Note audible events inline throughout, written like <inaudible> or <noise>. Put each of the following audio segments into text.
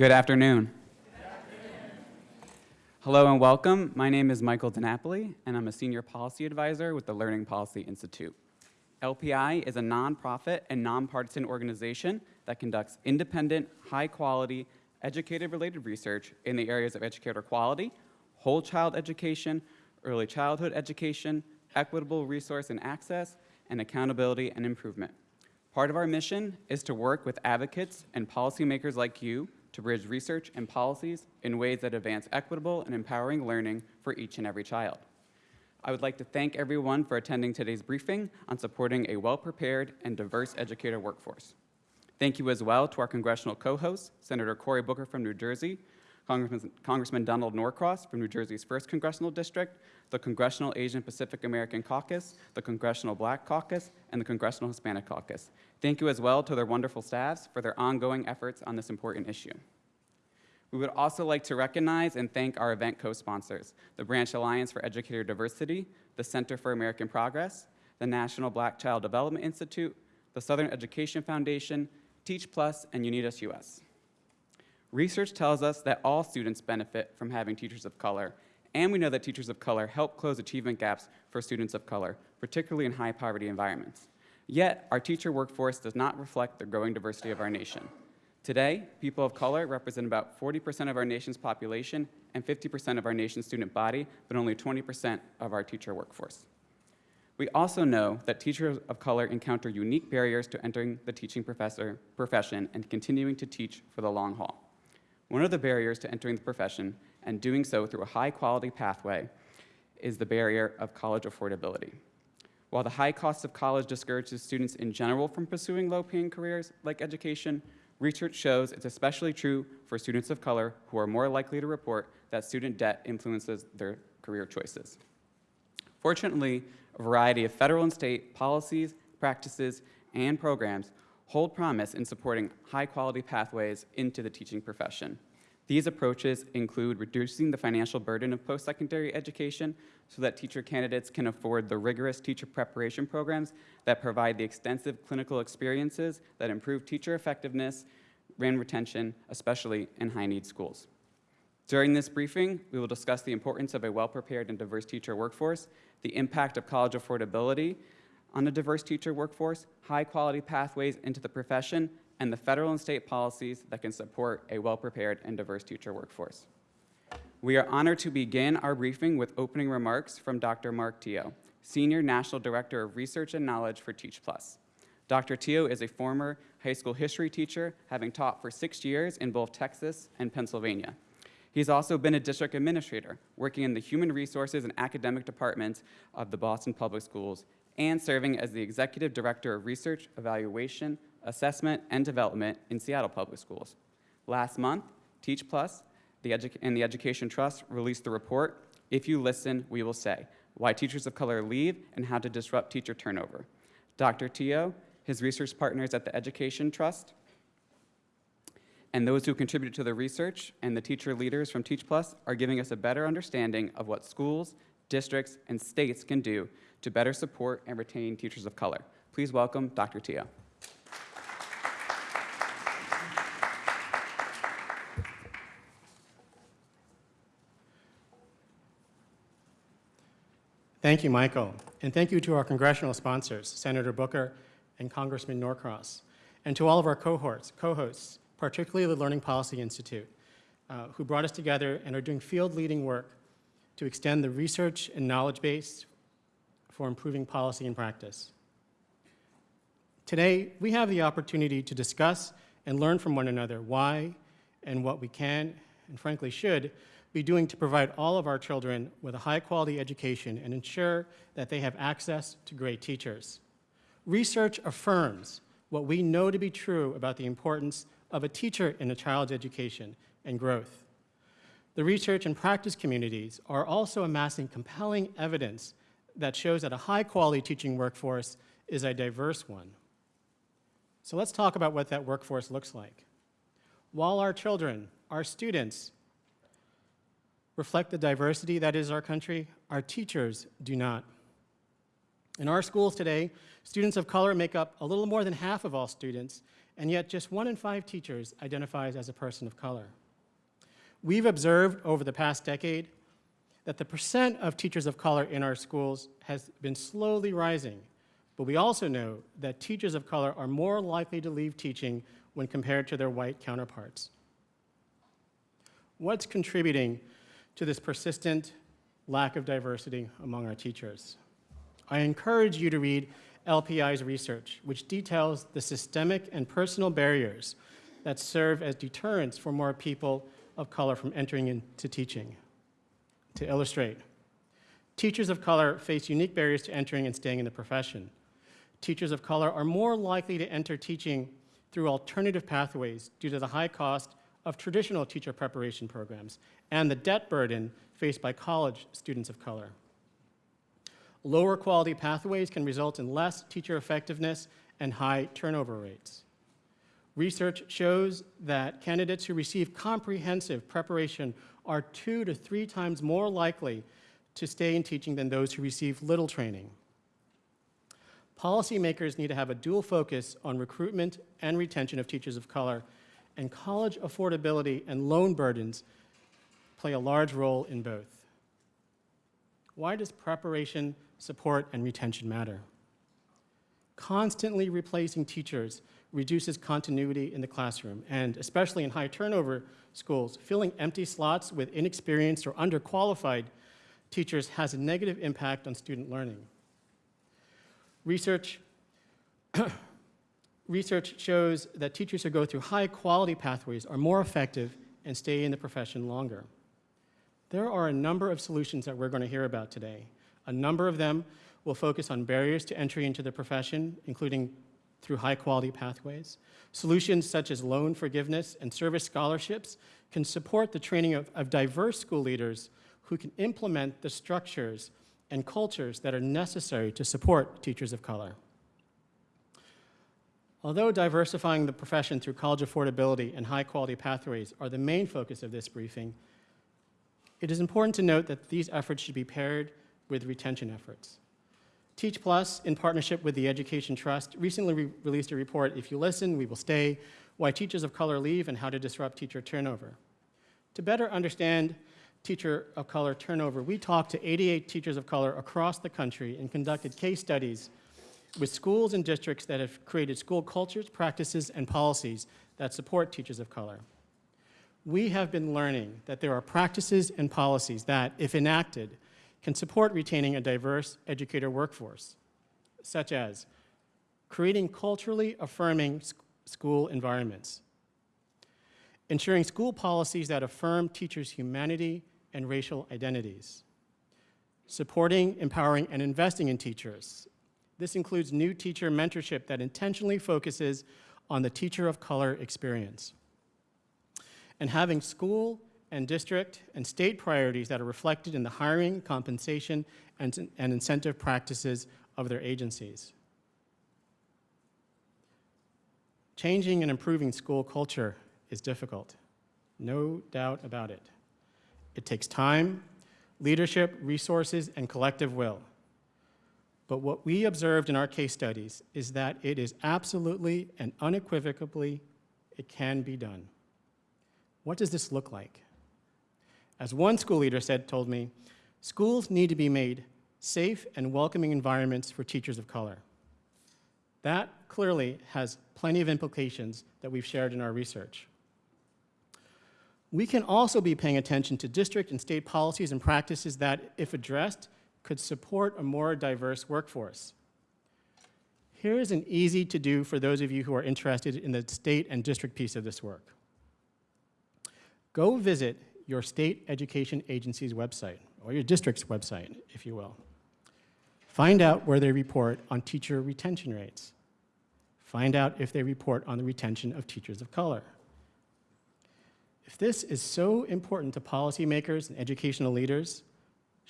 Good afternoon. Hello and welcome. My name is Michael DiNapoli, and I'm a Senior Policy Advisor with the Learning Policy Institute. LPI is a nonprofit and nonpartisan organization that conducts independent, high-quality, educator-related research in the areas of educator quality, whole child education, early childhood education, equitable resource and access, and accountability and improvement. Part of our mission is to work with advocates and policymakers like you to bridge research and policies in ways that advance equitable and empowering learning for each and every child. I would like to thank everyone for attending today's briefing on supporting a well-prepared and diverse educator workforce. Thank you as well to our congressional co-hosts, Senator Cory Booker from New Jersey, Congressman, Congressman Donald Norcross from New Jersey's 1st Congressional District, the Congressional Asian Pacific American Caucus, the Congressional Black Caucus, and the Congressional Hispanic Caucus. Thank you as well to their wonderful staffs for their ongoing efforts on this important issue. We would also like to recognize and thank our event co-sponsors, the Branch Alliance for Educator Diversity, the Center for American Progress, the National Black Child Development Institute, the Southern Education Foundation, Teach Plus, and UnidosUS. Research tells us that all students benefit from having teachers of color, and we know that teachers of color help close achievement gaps for students of color, particularly in high poverty environments. Yet, our teacher workforce does not reflect the growing diversity of our nation. Today, people of color represent about 40% of our nation's population and 50% of our nation's student body, but only 20% of our teacher workforce. We also know that teachers of color encounter unique barriers to entering the teaching professor profession and continuing to teach for the long haul. One of the barriers to entering the profession and doing so through a high quality pathway is the barrier of college affordability. While the high cost of college discourages students in general from pursuing low-paying careers like education, research shows it's especially true for students of color who are more likely to report that student debt influences their career choices. Fortunately, a variety of federal and state policies, practices, and programs hold promise in supporting high-quality pathways into the teaching profession. These approaches include reducing the financial burden of post-secondary education so that teacher candidates can afford the rigorous teacher preparation programs that provide the extensive clinical experiences that improve teacher effectiveness and retention, especially in high-need schools. During this briefing, we will discuss the importance of a well-prepared and diverse teacher workforce, the impact of college affordability, on a diverse teacher workforce, high-quality pathways into the profession, and the federal and state policies that can support a well-prepared and diverse teacher workforce. We are honored to begin our briefing with opening remarks from Dr. Mark Teoh, Senior National Director of Research and Knowledge for Teach Plus. Dr. Teoh is a former high school history teacher, having taught for six years in both Texas and Pennsylvania. He's also been a district administrator, working in the human resources and academic departments of the Boston Public Schools and serving as the Executive Director of Research, Evaluation, Assessment, and Development in Seattle Public Schools. Last month, Teach Plus the and the Education Trust released the report, If You Listen, We Will Say, Why Teachers of Color Leave and How to Disrupt Teacher Turnover. Dr. Teoh, his research partners at the Education Trust, and those who contributed to the research and the teacher leaders from Teach Plus are giving us a better understanding of what schools, districts, and states can do to better support and retain teachers of color. Please welcome Dr. Teoh. Thank you, Michael. And thank you to our congressional sponsors, Senator Booker and Congressman Norcross, and to all of our cohorts, co-hosts, particularly the Learning Policy Institute, uh, who brought us together and are doing field-leading work to extend the research and knowledge base for improving policy and practice. Today, we have the opportunity to discuss and learn from one another why and what we can, and frankly should, be doing to provide all of our children with a high-quality education and ensure that they have access to great teachers. Research affirms what we know to be true about the importance of a teacher in a child's education and growth. The research and practice communities are also amassing compelling evidence that shows that a high-quality teaching workforce is a diverse one. So let's talk about what that workforce looks like. While our children, our students, reflect the diversity that is our country, our teachers do not. In our schools today, students of color make up a little more than half of all students, and yet just one in five teachers identifies as a person of color. We've observed over the past decade that the percent of teachers of color in our schools has been slowly rising, but we also know that teachers of color are more likely to leave teaching when compared to their white counterparts. What's contributing to this persistent lack of diversity among our teachers? I encourage you to read LPI's research, which details the systemic and personal barriers that serve as deterrents for more people of color from entering into teaching. To illustrate, teachers of color face unique barriers to entering and staying in the profession. Teachers of color are more likely to enter teaching through alternative pathways due to the high cost of traditional teacher preparation programs and the debt burden faced by college students of color. Lower quality pathways can result in less teacher effectiveness and high turnover rates. Research shows that candidates who receive comprehensive preparation are two to three times more likely to stay in teaching than those who receive little training. Policymakers need to have a dual focus on recruitment and retention of teachers of color, and college affordability and loan burdens play a large role in both. Why does preparation, support, and retention matter? Constantly replacing teachers reduces continuity in the classroom, and especially in high turnover schools, filling empty slots with inexperienced or underqualified teachers has a negative impact on student learning. Research, <clears throat> research shows that teachers who go through high quality pathways are more effective and stay in the profession longer. There are a number of solutions that we're going to hear about today. A number of them will focus on barriers to entry into the profession, including through high quality pathways. Solutions such as loan forgiveness and service scholarships can support the training of, of diverse school leaders who can implement the structures and cultures that are necessary to support teachers of color. Although diversifying the profession through college affordability and high quality pathways are the main focus of this briefing, it is important to note that these efforts should be paired with retention efforts. Teach Plus, in partnership with the Education Trust, recently re released a report, If You Listen, We Will Stay, Why Teachers of Color Leave and How to Disrupt Teacher Turnover. To better understand teacher of color turnover, we talked to 88 teachers of color across the country and conducted case studies with schools and districts that have created school cultures, practices, and policies that support teachers of color. We have been learning that there are practices and policies that, if enacted, can support retaining a diverse educator workforce, such as creating culturally affirming school environments, ensuring school policies that affirm teachers' humanity and racial identities, supporting, empowering, and investing in teachers. This includes new teacher mentorship that intentionally focuses on the teacher of color experience, and having school and district and state priorities that are reflected in the hiring, compensation, and, and incentive practices of their agencies. Changing and improving school culture is difficult, no doubt about it. It takes time, leadership, resources, and collective will. But what we observed in our case studies is that it is absolutely and unequivocally, it can be done. What does this look like? As one school leader said, told me, schools need to be made safe and welcoming environments for teachers of color. That clearly has plenty of implications that we've shared in our research. We can also be paying attention to district and state policies and practices that, if addressed, could support a more diverse workforce. Here's an easy to do for those of you who are interested in the state and district piece of this work. Go visit your state education agency's website, or your district's website, if you will. Find out where they report on teacher retention rates. Find out if they report on the retention of teachers of color. If this is so important to policymakers and educational leaders,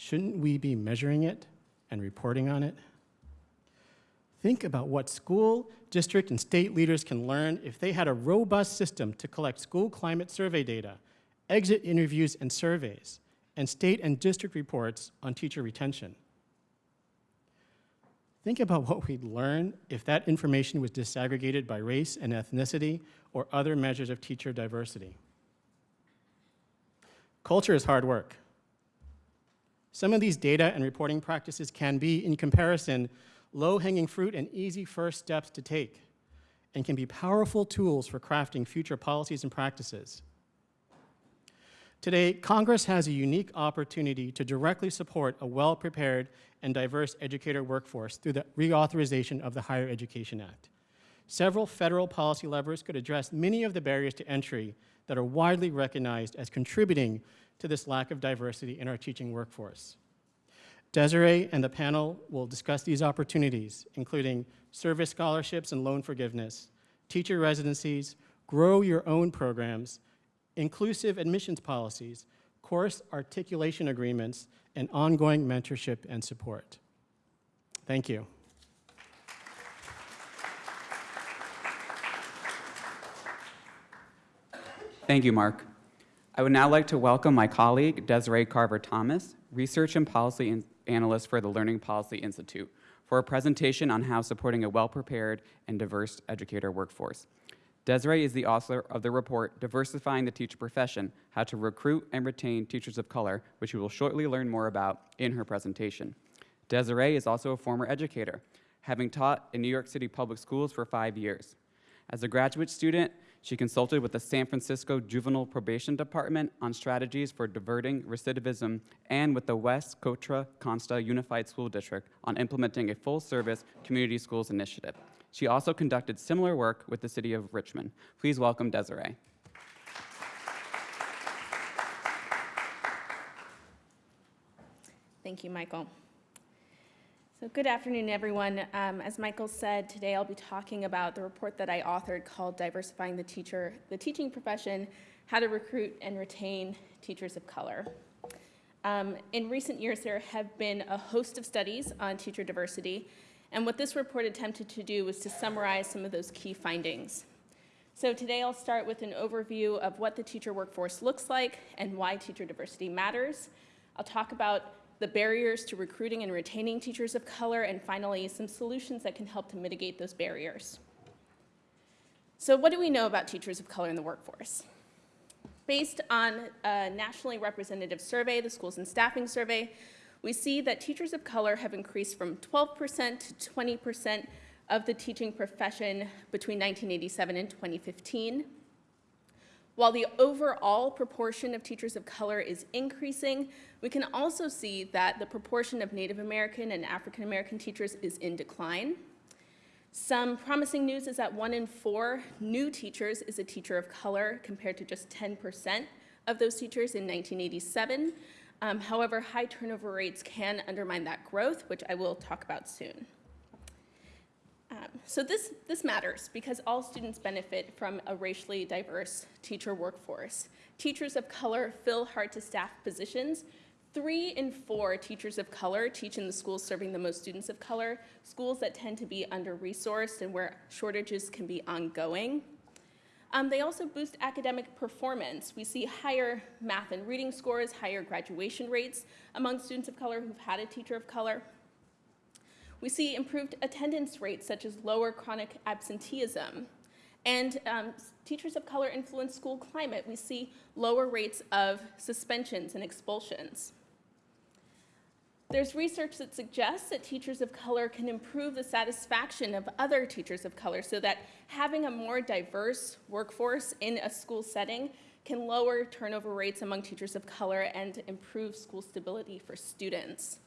shouldn't we be measuring it and reporting on it? Think about what school, district, and state leaders can learn if they had a robust system to collect school climate survey data exit interviews and surveys, and state and district reports on teacher retention. Think about what we'd learn if that information was disaggregated by race and ethnicity or other measures of teacher diversity. Culture is hard work. Some of these data and reporting practices can be, in comparison, low-hanging fruit and easy first steps to take, and can be powerful tools for crafting future policies and practices. Today, Congress has a unique opportunity to directly support a well-prepared and diverse educator workforce through the reauthorization of the Higher Education Act. Several federal policy levers could address many of the barriers to entry that are widely recognized as contributing to this lack of diversity in our teaching workforce. Desiree and the panel will discuss these opportunities, including service scholarships and loan forgiveness, teacher residencies, grow your own programs, inclusive admissions policies, course articulation agreements, and ongoing mentorship and support. Thank you. Thank you, Mark. I would now like to welcome my colleague, Desiree Carver-Thomas, Research and Policy An- Analyst for the Learning Policy Institute, for a presentation on how supporting a well-prepared and diverse educator workforce. Desiree is the author of the report Diversifying the Teacher Profession, How to Recruit and Retain Teachers of Color, which you will shortly learn more about in her presentation. Desiree is also a former educator, having taught in New York City public schools for five years. As a graduate student, she consulted with the San Francisco Juvenile Probation Department on strategies for diverting recidivism and with the West Contra Costa Unified School District on implementing a full-service community schools initiative. She also conducted similar work with the city of Richmond. Please welcome Desiree. Thank you, Michael. So good afternoon, everyone. Um, as Michael said, today I'll be talking about the report that I authored called Diversifying the Teacher, the Teaching Profession, How to Recruit and Retain Teachers of Color. Um, in recent years, there have been a host of studies on teacher diversity, and what this report attempted to do was to summarize some of those key findings. So today I'll start with an overview of what the teacher workforce looks like and why teacher diversity matters. I'll talk about the barriers to recruiting and retaining teachers of color, and finally, some solutions that can help to mitigate those barriers. So what do we know about teachers of color in the workforce? Based on a nationally representative survey, the Schools and Staffing Survey, we see that teachers of color have increased from 12% to 20% of the teaching profession between 1987 and 2015. While the overall proportion of teachers of color is increasing, we can also see that the proportion of Native American and African American teachers is in decline. Some promising news is that one in four new teachers is a teacher of color compared to just 10% of those teachers in 1987. Um, however, high turnover rates can undermine that growth, which I will talk about soon. Um, so this, this matters because all students benefit from a racially diverse teacher workforce. Teachers of color fill hard-to-staff positions. Three in four teachers of color teach in the schools serving the most students of color, schools that tend to be under-resourced and where shortages can be ongoing. Um, they also boost academic performance. We see higher math and reading scores, higher graduation rates among students of color who've had a teacher of color. We see improved attendance rates, such as lower chronic absenteeism. And um, teachers of color influence school climate. We see lower rates of suspensions and expulsions. There's research that suggests that teachers of color can improve the satisfaction of other teachers of color so that having a more diverse workforce in a school setting can lower turnover rates among teachers of color and improve school stability for students.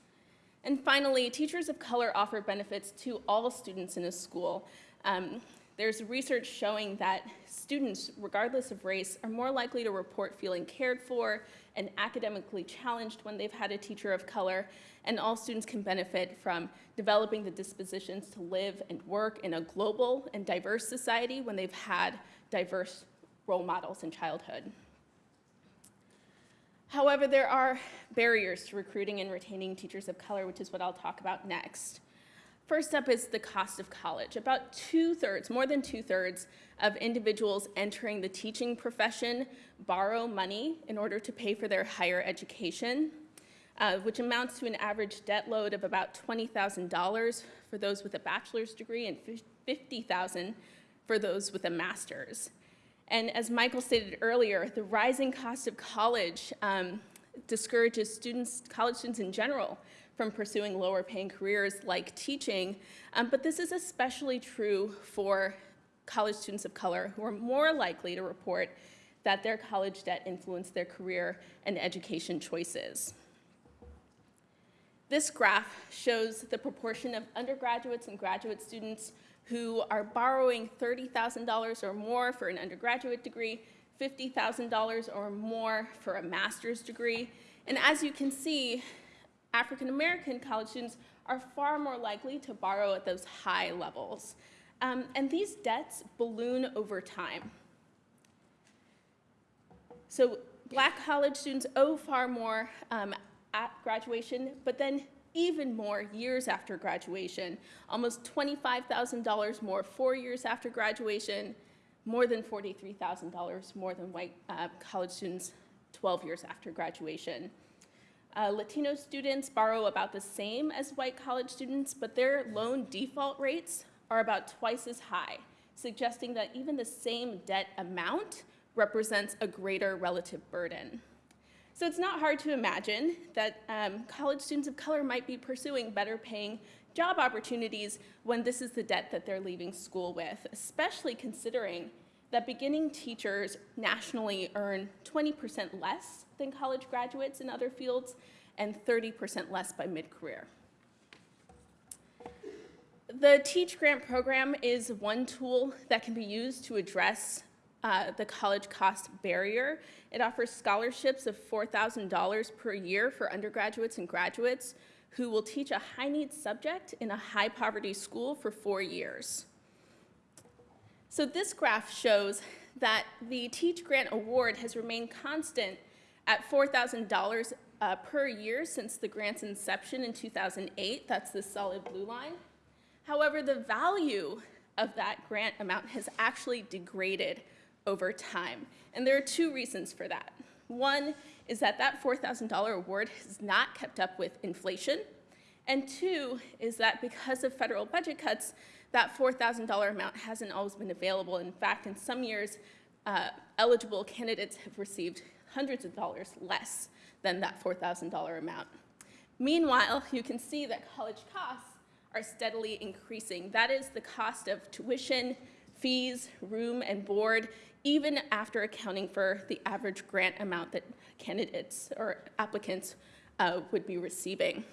And finally, teachers of color offer benefits to all students in a school. Um, there's research showing that students, regardless of race, are more likely to report feeling cared for and academically challenged when they've had a teacher of color, and all students can benefit from developing the dispositions to live and work in a global and diverse society when they've had diverse role models in childhood. However, there are barriers to recruiting and retaining teachers of color, which is what I'll talk about next. First up is the cost of college. About two-thirds, more than two-thirds of individuals entering the teaching profession borrow money in order to pay for their higher education. uh, which amounts to an average debt load of about $20,000 for those with a bachelor's degree and 50,000 for those with a master's. And as Michael stated earlier, the rising cost of college um, discourages students, college students in general, from pursuing lower paying careers like teaching. Um, but this is especially true for college students of color who are more likely to report that their college debt influenced their career and education choices. This graph shows the proportion of undergraduates and graduate students who are borrowing $30,000 or more for an undergraduate degree, $50,000 or more for a master's degree. And as you can see, African American college students are far more likely to borrow at those high levels. Um, and these debts balloon over time. So black college students owe far more um, at graduation, but then even more years after graduation, almost $25,000 more four years after graduation, more than $43,000 more than white uh, college students 12 years after graduation. Uh, Latino students borrow about the same as white college students, but their loan default rates are about twice as high, suggesting that even the same debt amount represents a greater relative burden. So it's not hard to imagine that um, college students of color might be pursuing better paying job opportunities when this is the debt that they're leaving school with, especially considering that beginning teachers nationally earn 20% less than college graduates in other fields and 30% less by mid-career. The Teach Grant program is one tool that can be used to address uh, the college cost barrier. It offers scholarships of $4,000 per year for undergraduates and graduates who will teach a high needs subject in a high poverty school for four years. So this graph shows that the Teach Grant Award has remained constant at $4,000 uh, per year since the grant's inception in 2008. That's the solid blue line. However, the value of that grant amount has actually degraded over time. And there are two reasons for that. One is that that $4,000 award has not kept up with inflation. And two is that because of federal budget cuts, that $4,000 amount hasn't always been available. In fact, in some years, uh, eligible candidates have received hundreds of dollars less than that $4,000 amount. Meanwhile, you can see that college costs are steadily increasing. That is the cost of tuition, fees, room, and board, even after accounting for the average grant amount that candidates or applicants uh, would be receiving.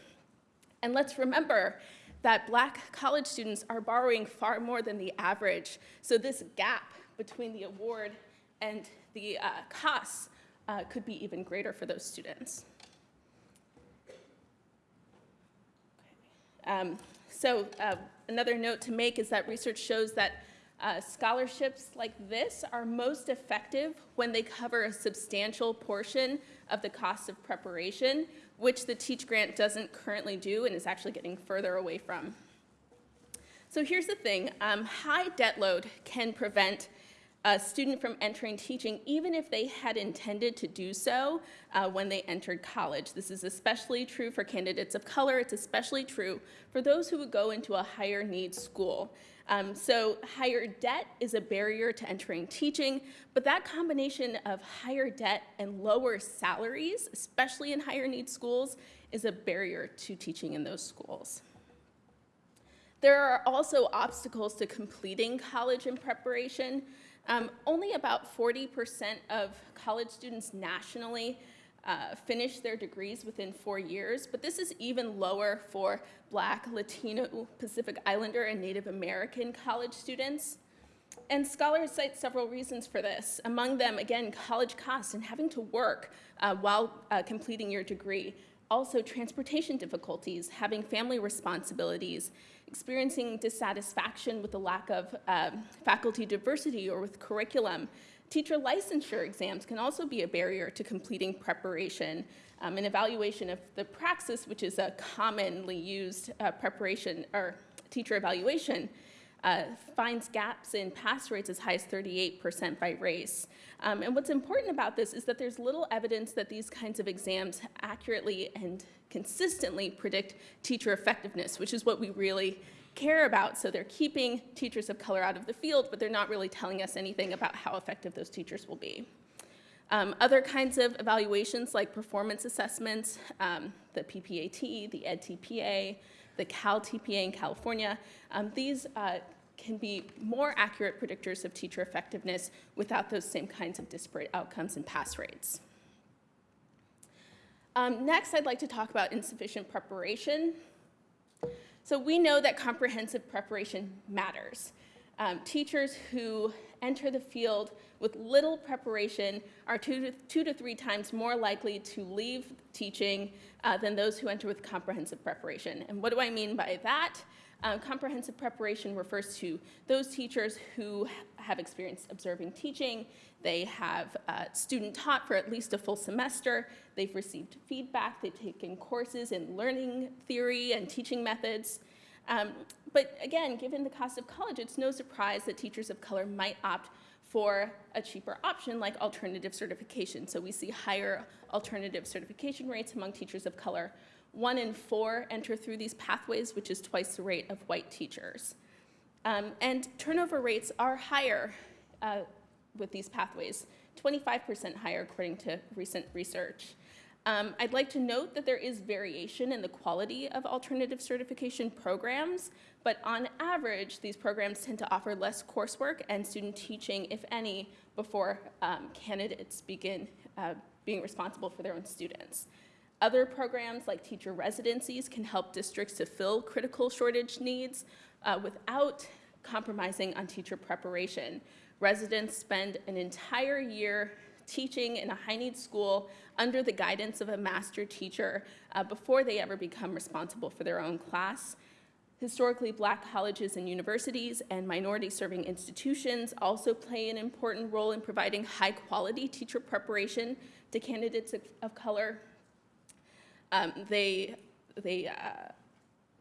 And let's remember that black college students are borrowing far more than the average. So this gap between the award and the uh, costs uh, could be even greater for those students. Um, so uh, another note to make is that research shows that uh, scholarships like this are most effective when they cover a substantial portion of the cost of preparation, which the Teach Grant doesn't currently do and is actually getting further away from. So here's the thing, um, high debt load can prevent a student from entering teaching even if they had intended to do so uh, when they entered college. This is especially true for candidates of color. It's especially true for those who would go into a higher need school. Um, so higher debt is a barrier to entering teaching, but that combination of higher debt and lower salaries, especially in higher need schools, is a barrier to teaching in those schools. There are also obstacles to completing college in preparation. Um, only about 40% of college students nationally uh, finish their degrees within four years, but this is even lower for Black, Latino, Pacific Islander, and Native American college students. And scholars cite several reasons for this. Among them, again, college costs and having to work uh, while uh, completing your degree. Also, transportation difficulties, having family responsibilities, experiencing dissatisfaction with the lack of um, faculty diversity or with curriculum, Teacher licensure exams can also be a barrier to completing preparation. Um, an evaluation of the praxis, which is a commonly used uh, preparation or teacher evaluation, uh, finds gaps in pass rates as high as 38% by race. Um, and what's important about this is that there's little evidence that these kinds of exams accurately and consistently predict teacher effectiveness, which is what we really care about. So they're keeping teachers of color out of the field, but they're not really telling us anything about how effective those teachers will be. Um, other kinds of evaluations like performance assessments, um, the PPAT, the EdTPA, the CalTPA in California, um, these uh, can be more accurate predictors of teacher effectiveness without those same kinds of disparate outcomes and pass rates. Um, next, I'd like to talk about insufficient preparation. So we know that comprehensive preparation matters. Um, teachers who enter the field with little preparation are two to, two to three times more likely to leave teaching uh, than those who enter with comprehensive preparation. And what do I mean by that? Um, comprehensive preparation refers to those teachers who have experience observing teaching, they have uh, student taught for at least a full semester, they've received feedback, they've taken courses in learning theory and teaching methods. Um, but again, given the cost of college, it's no surprise that teachers of color might opt for a cheaper option like alternative certification. So we see higher alternative certification rates among teachers of color. One in four enter through these pathways, which is twice the rate of white teachers. Um, and turnover rates are higher uh, with these pathways, 25% higher according to recent research. Um, I'd like to note that there is variation in the quality of alternative certification programs, but on average, these programs tend to offer less coursework and student teaching, if any, before um, candidates begin uh, being responsible for their own students. Other programs like teacher residencies can help districts to fill critical shortage needs uh, without compromising on teacher preparation. Residents spend an entire year teaching in a high-need school under the guidance of a master teacher uh, before they ever become responsible for their own class. Historically, black colleges and universities and minority-serving institutions also play an important role in providing high-quality teacher preparation to candidates of, of color. Um, they they uh,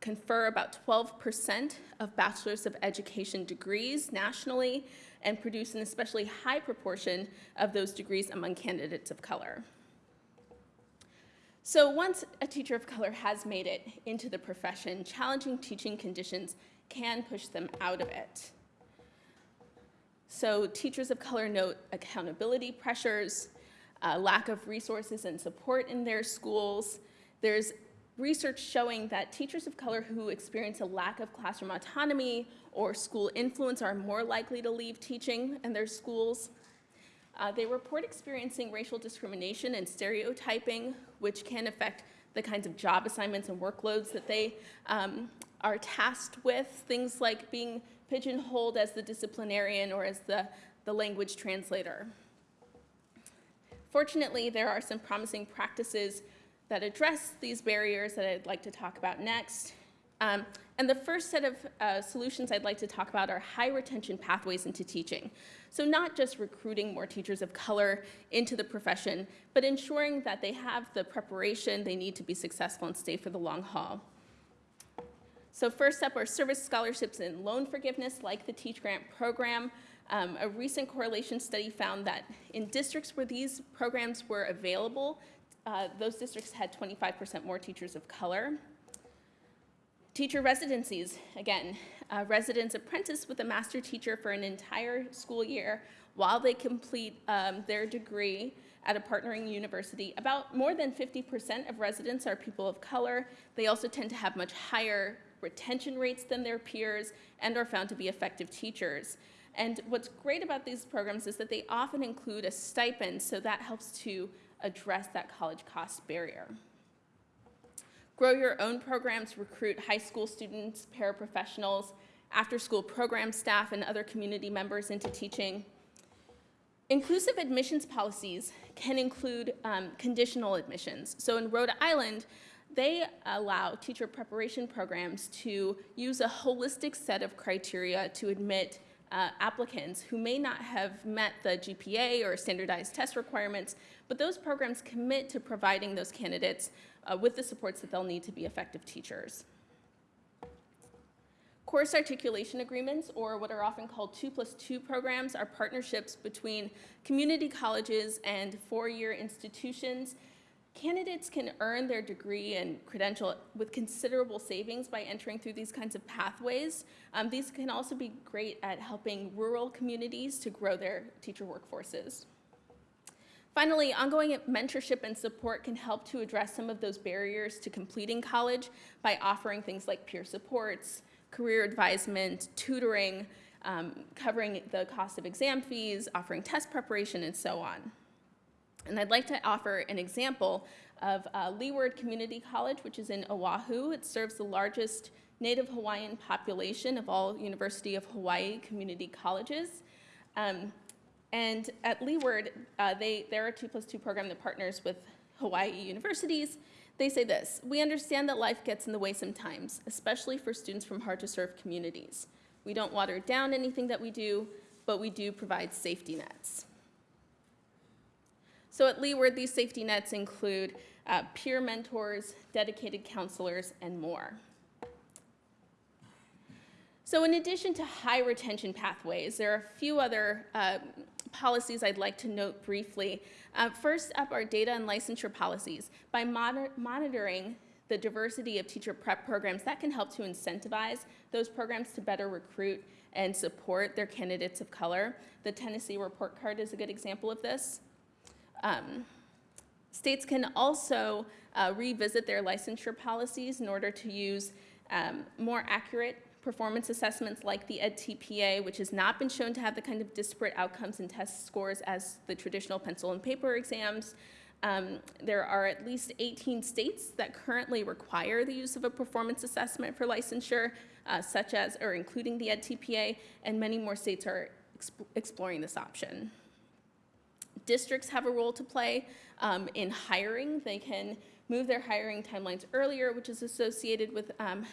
confer about 12% of bachelor's of education degrees nationally and produce an especially high proportion of those degrees among candidates of color. So once a teacher of color has made it into the profession, challenging teaching conditions can push them out of it. So teachers of color note accountability pressures, uh, lack of resources and support in their schools. There's research showing that teachers of color who experience a lack of classroom autonomy or school influence are more likely to leave teaching in their schools. Uh, they report experiencing racial discrimination and stereotyping, which can affect the kinds of job assignments and workloads that they um, are tasked with, things like being pigeonholed as the disciplinarian or as the, the language translator. Fortunately, there are some promising practices that address these barriers that I'd like to talk about next. Um, and the first set of uh, solutions I'd like to talk about are high retention pathways into teaching. So not just recruiting more teachers of color into the profession, but ensuring that they have the preparation they need to be successful and stay for the long haul. So first up are service scholarships and loan forgiveness like the Teach Grant program. Um, a recent correlation study found that in districts where these programs were available, uh, those districts had 25% more teachers of color. Teacher residencies, again, uh, residents apprentice with a master teacher for an entire school year while they complete um, their degree at a partnering university. About more than 50% of residents are people of color. They also tend to have much higher retention rates than their peers and are found to be effective teachers. And what's great about these programs is that they often include a stipend, so that helps to address that college cost barrier. Grow your own programs, recruit high school students, paraprofessionals, after-school program staff, and other community members into teaching. Inclusive admissions policies can include um, conditional admissions. So in Rhode Island, they allow teacher preparation programs to use a holistic set of criteria to admit uh, applicants who may not have met the GPA or standardized test requirements, but those programs commit to providing those candidates uh, with the supports that they'll need to be effective teachers. Course articulation agreements, or what are often called two plus two programs, are partnerships between community colleges and four-year institutions. Candidates can earn their degree and credential with considerable savings by entering through these kinds of pathways. Um, these can also be great at helping rural communities to grow their teacher workforces. Finally, ongoing mentorship and support can help to address some of those barriers to completing college by offering things like peer supports, career advisement, tutoring, um, covering the cost of exam fees, offering test preparation, and so on. And I'd like to offer an example of uh, Leeward Community College, which is in Oahu. It serves the largest Native Hawaiian population of all University of Hawaii community colleges. Um, and at Leeward, uh, they, they're a two plus two program that partners with Hawaii universities. They say this, we understand that life gets in the way sometimes, especially for students from hard to serve communities. We don't water down anything that we do, but we do provide safety nets. So at Leeward, these safety nets include uh, peer mentors, dedicated counselors, and more. So in addition to high retention pathways, there are a few other uh, policies I'd like to note briefly. Uh, first up are data and licensure policies. By monitor monitoring the diversity of teacher prep programs, that can help to incentivize those programs to better recruit and support their candidates of color. The Tennessee report card is a good example of this. Um, states can also uh, revisit their licensure policies in order to use um, more accurate performance assessments like the EdTPA, which has not been shown to have the kind of disparate outcomes and test scores as the traditional pencil and paper exams. Um, there are at least 18 states that currently require the use of a performance assessment for licensure, uh, such as, or including the EdTPA, and many more states are exp exploring this option. Districts have a role to play um, in hiring. They can move their hiring timelines earlier, which is associated with um,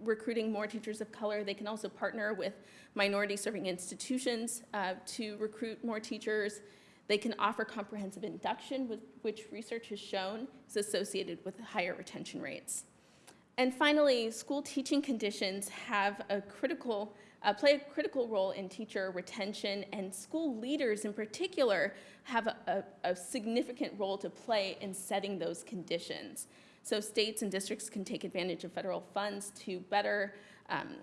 recruiting more teachers of color. They can also partner with minority serving institutions uh, to recruit more teachers. They can offer comprehensive induction, with, which research has shown is associated with higher retention rates. And finally, school teaching conditions have a critical, uh, play a critical role in teacher retention, and school leaders in particular have a, a, a significant role to play in setting those conditions. So states and districts can take advantage of federal funds to better um,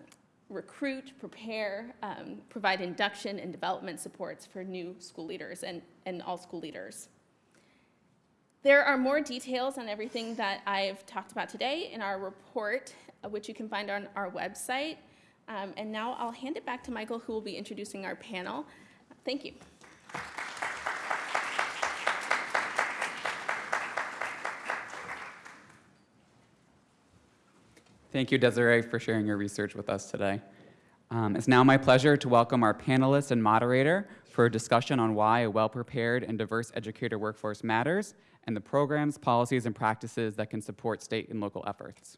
recruit, prepare, um, provide induction and development supports for new school leaders and, and all school leaders. There are more details on everything that I've talked about today in our report, uh, which you can find on our website. Um, and now I'll hand it back to Michael, who will be introducing our panel. Thank you. Thank you, Desiree, for sharing your research with us today. Um, it's now my pleasure to welcome our panelist and moderator for a discussion on why a well-prepared and diverse educator workforce matters and the programs, policies, and practices that can support state and local efforts.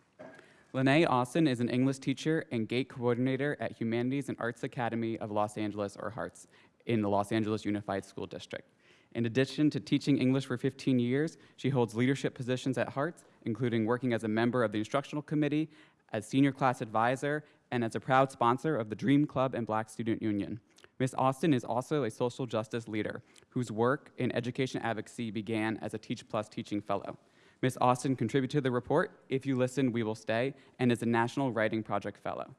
Lene Austin is an English teacher and GATE coordinator at Humanities and Arts Academy of Los Angeles, or HARTS, in the Los Angeles Unified School District. In addition to teaching English for 15 years, she holds leadership positions at HARTS, including working as a member of the instructional committee, as senior class advisor, and as a proud sponsor of the Dream Club and Black Student Union. Ms. Austin is also a social justice leader whose work in education advocacy began as a Teach Plus teaching fellow. Ms. Austin contributed to the report, If You Listen, We Will Stay, and is a National Writing Project Fellow.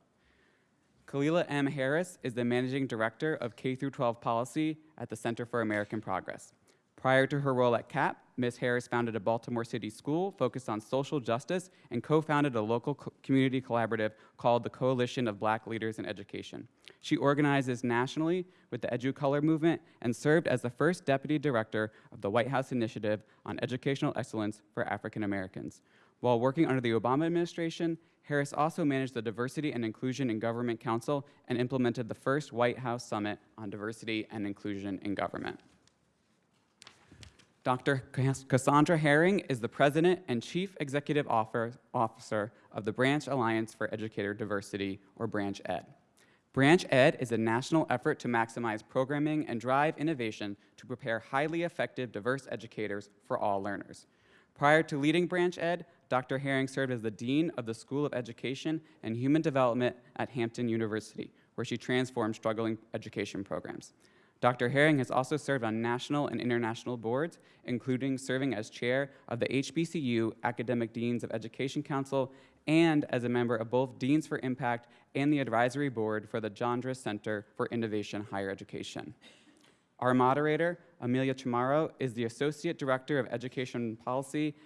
Khalilah M. Harris is the Managing Director of K-12 Policy at the Center for American Progress. Prior to her role at CAP, Ms. Harris founded a Baltimore City school focused on social justice and co-founded a local co community collaborative called the Coalition of Black Leaders in Education. She organizes nationally with the EduColor movement and served as the first deputy director of the White House Initiative on Educational Excellence for African Americans. While working under the Obama administration, Harris also managed the Diversity and Inclusion in Government Council and implemented the first White House Summit on Diversity and Inclusion in Government. Dr. Cassandra Herring is the President and Chief Executive Officer of the Branch Alliance for Educator Diversity, or Branch Ed. Branch Ed is a national effort to maximize programming and drive innovation to prepare highly effective diverse educators for all learners. Prior to leading Branch Ed, Dr. Herring served as the Dean of the School of Education and Human Development at Hampton University, where she transformed struggling education programs. Dr. Herring has also served on national and international boards, including serving as chair of the HBCU Academic Deans of Education Council and as a member of both Deans for Impact and the advisory board for the Jandris Center for Innovation Higher Education. Our moderator, Amelia Chamorro, is the Associate Director of Education Policy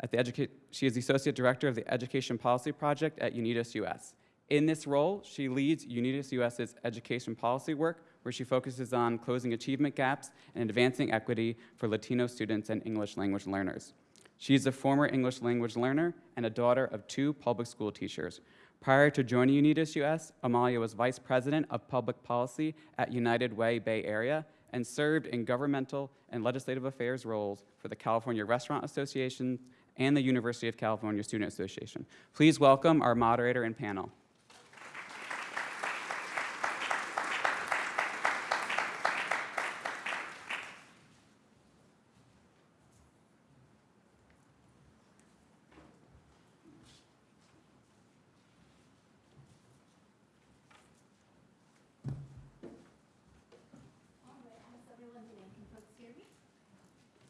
at the Educa- she is the Associate Director of the Education Policy Project at UnidosUS. In this role, she leads UnidosUS's education policy work, where she focuses on closing achievement gaps and advancing equity for Latino students and English language learners. She is a former English language learner and a daughter of two public school teachers. Prior to joining UnidosUS, Amalia was Vice President of Public Policy at United Way Bay Area and served in governmental and legislative affairs roles for the California Restaurant Association and the University of California Student Association. Please welcome our moderator and panel.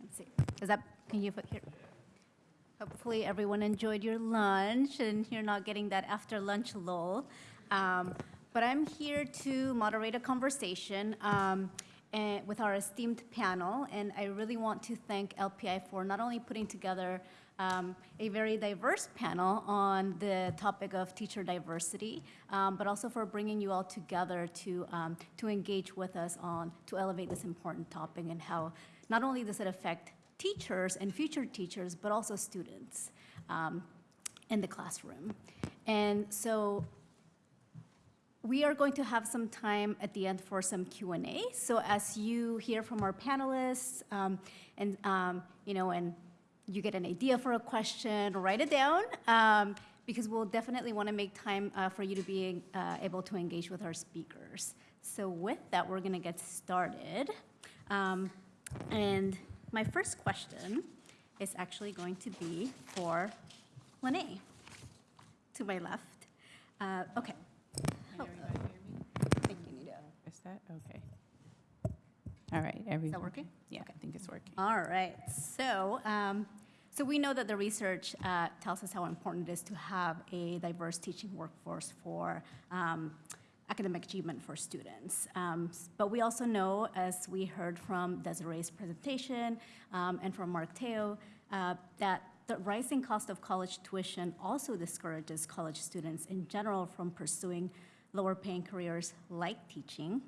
Let's see. Is that, can you put here? Hopefully, everyone enjoyed your lunch and you're not getting that after lunch lull. Um, But I'm here to moderate a conversation um, eh, with our esteemed panel, and I really want to thank LPI for not only putting together um, a very diverse panel on the topic of teacher diversity, um, but also for bringing you all together to, um, to engage with us on, to elevate this important topic and how not only does it affect teachers and future teachers, but also students um, in the classroom. And so we are going to have some time at the end for some Q&A. So as you hear from our panelists, um, and, um, you know, and you get an idea for a question, write it down, um, because we'll definitely want to make time uh, for you to be uh, able to engage with our speakers. So with that, we're going to get started. Um, And my first question is actually going to be for Lene, to my left. Uh, Okay. Thank you, Nita. Is that, okay. All right, everyone. Is that working? Yeah, I think it's working. All right, so, um, so we know that the research uh, tells us how important it is to have a diverse teaching workforce for um, academic achievement for students. Um, But we also know, as we heard from Desiree's presentation um, and from Mark Teoh, uh, that the rising cost of college tuition also discourages college students in general from pursuing lower-paying careers like teaching.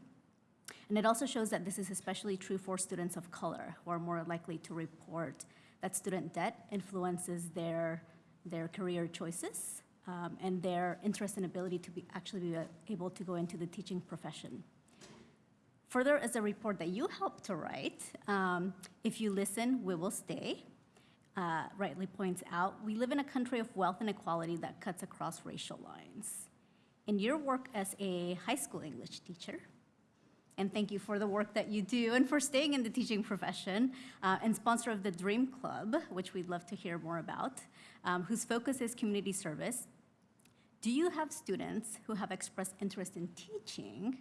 And it also shows that this is especially true for students of color, who are more likely to report that student debt influences their, their career choices um, and their interest and ability to be, actually be able to go into the teaching profession. Further, as a report that you helped to write, um, if you listen, we will stay, uh, rightly points out, we live in a country of wealth inequality that cuts across racial lines. In your work as a high school English teacher, and thank you for the work that you do and for staying in the teaching profession, uh, and sponsor of the Dream Club, which we'd love to hear more about, um, whose focus is community service. Do you have students who have expressed interest in teaching,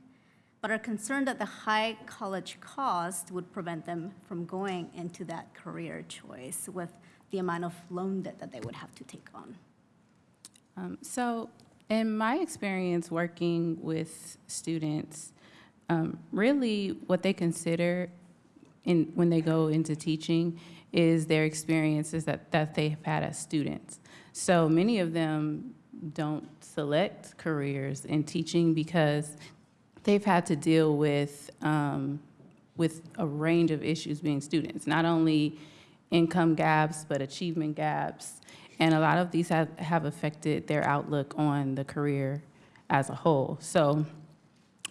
but are concerned that the high college cost would prevent them from going into that career choice with the amount of loan debt that they would have to take on? Um, So in my experience working with students, um, really what they consider in, when they go into teaching is their experiences that, that they've had as students. So many of them don't select careers in teaching because they've had to deal with, um, with a range of issues being students, not only income gaps, but achievement gaps. And a lot of these have, have affected their outlook on the career as a whole. So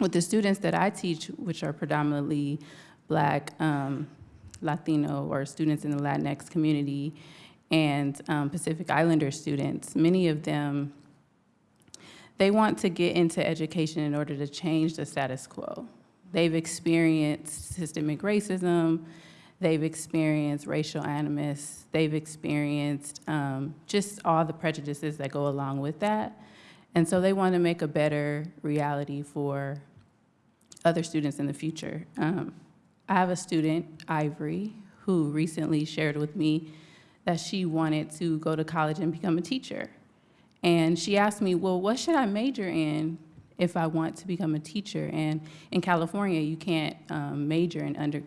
with the students that I teach, which are predominantly Black, um, Latino, or students in the Latinx community, and um, Pacific Islander students, many of them, they want to get into education in order to change the status quo. They've experienced systemic racism, they've experienced racial animus, they've experienced um, just all the prejudices that go along with that. And so they want to make a better reality for other students in the future. Um, I have a student, Ivory, who recently shared with me that she wanted to go to college and become a teacher. And she asked me, well, what should I major in if I want to become a teacher? And in California, you can't um, major in under,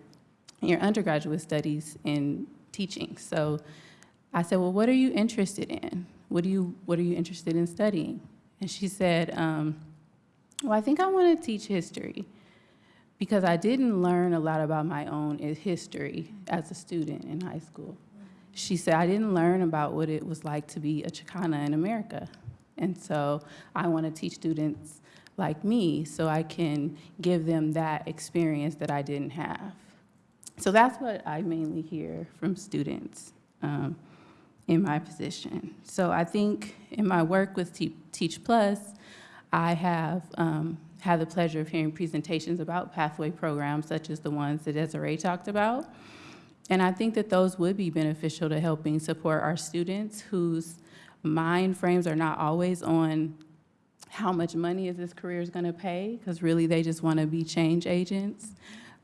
your undergraduate studies in teaching. So I said, well, what are you interested in? What, do you, what are you interested in studying? And she said, um, well, I think I want to teach history because I didn't learn a lot about my own history as a student in high school. She said, I didn't learn about what it was like to be a Chicana in America. And so I want to teach students like me so I can give them that experience that I didn't have. So that's what I mainly hear from students um, in my position. So I think in my work with Te- Teach Plus, I have um, had the pleasure of hearing presentations about pathway programs such as the ones that Desiree talked about. And I think that those would be beneficial to helping support our students whose mind frames are not always on how much money is this career is going to pay, because really they just want to be change agents.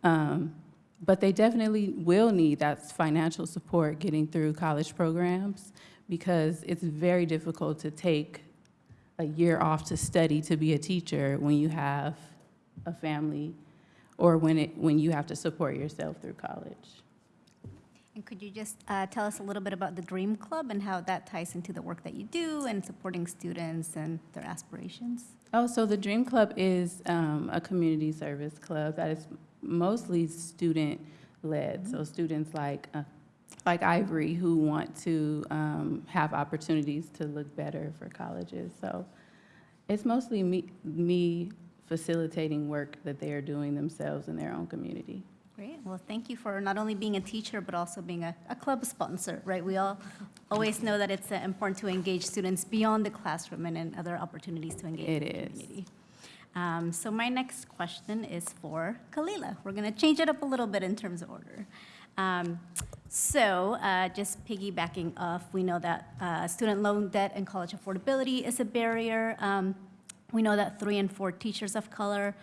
Um, but they definitely will need that financial support getting through college programs because it's very difficult to take a year off to study to be a teacher when you have a family or when it when you have to support yourself through college. And could you just uh, tell us a little bit about the Dream Club and how that ties into the work that you do and supporting students and their aspirations? Oh, so the Dream Club is um, a community service club that is mostly student-led. So students like, uh, like Ivory who want to um, have opportunities to look better for colleges. So it's mostly me, me facilitating work that they are doing themselves in their own community. Great. Well, thank you for not only being a teacher, but also being a, a club sponsor, right? We all always know that it's uh, important to engage students beyond the classroom and in other opportunities to engage It the is. community. Um, so my next question is for Khalilah. We're going to change it up a little bit in terms of order. Um, so uh, just piggybacking off, we know that uh, student loan debt and college affordability is a barrier. Um, we know that three and four teachers of color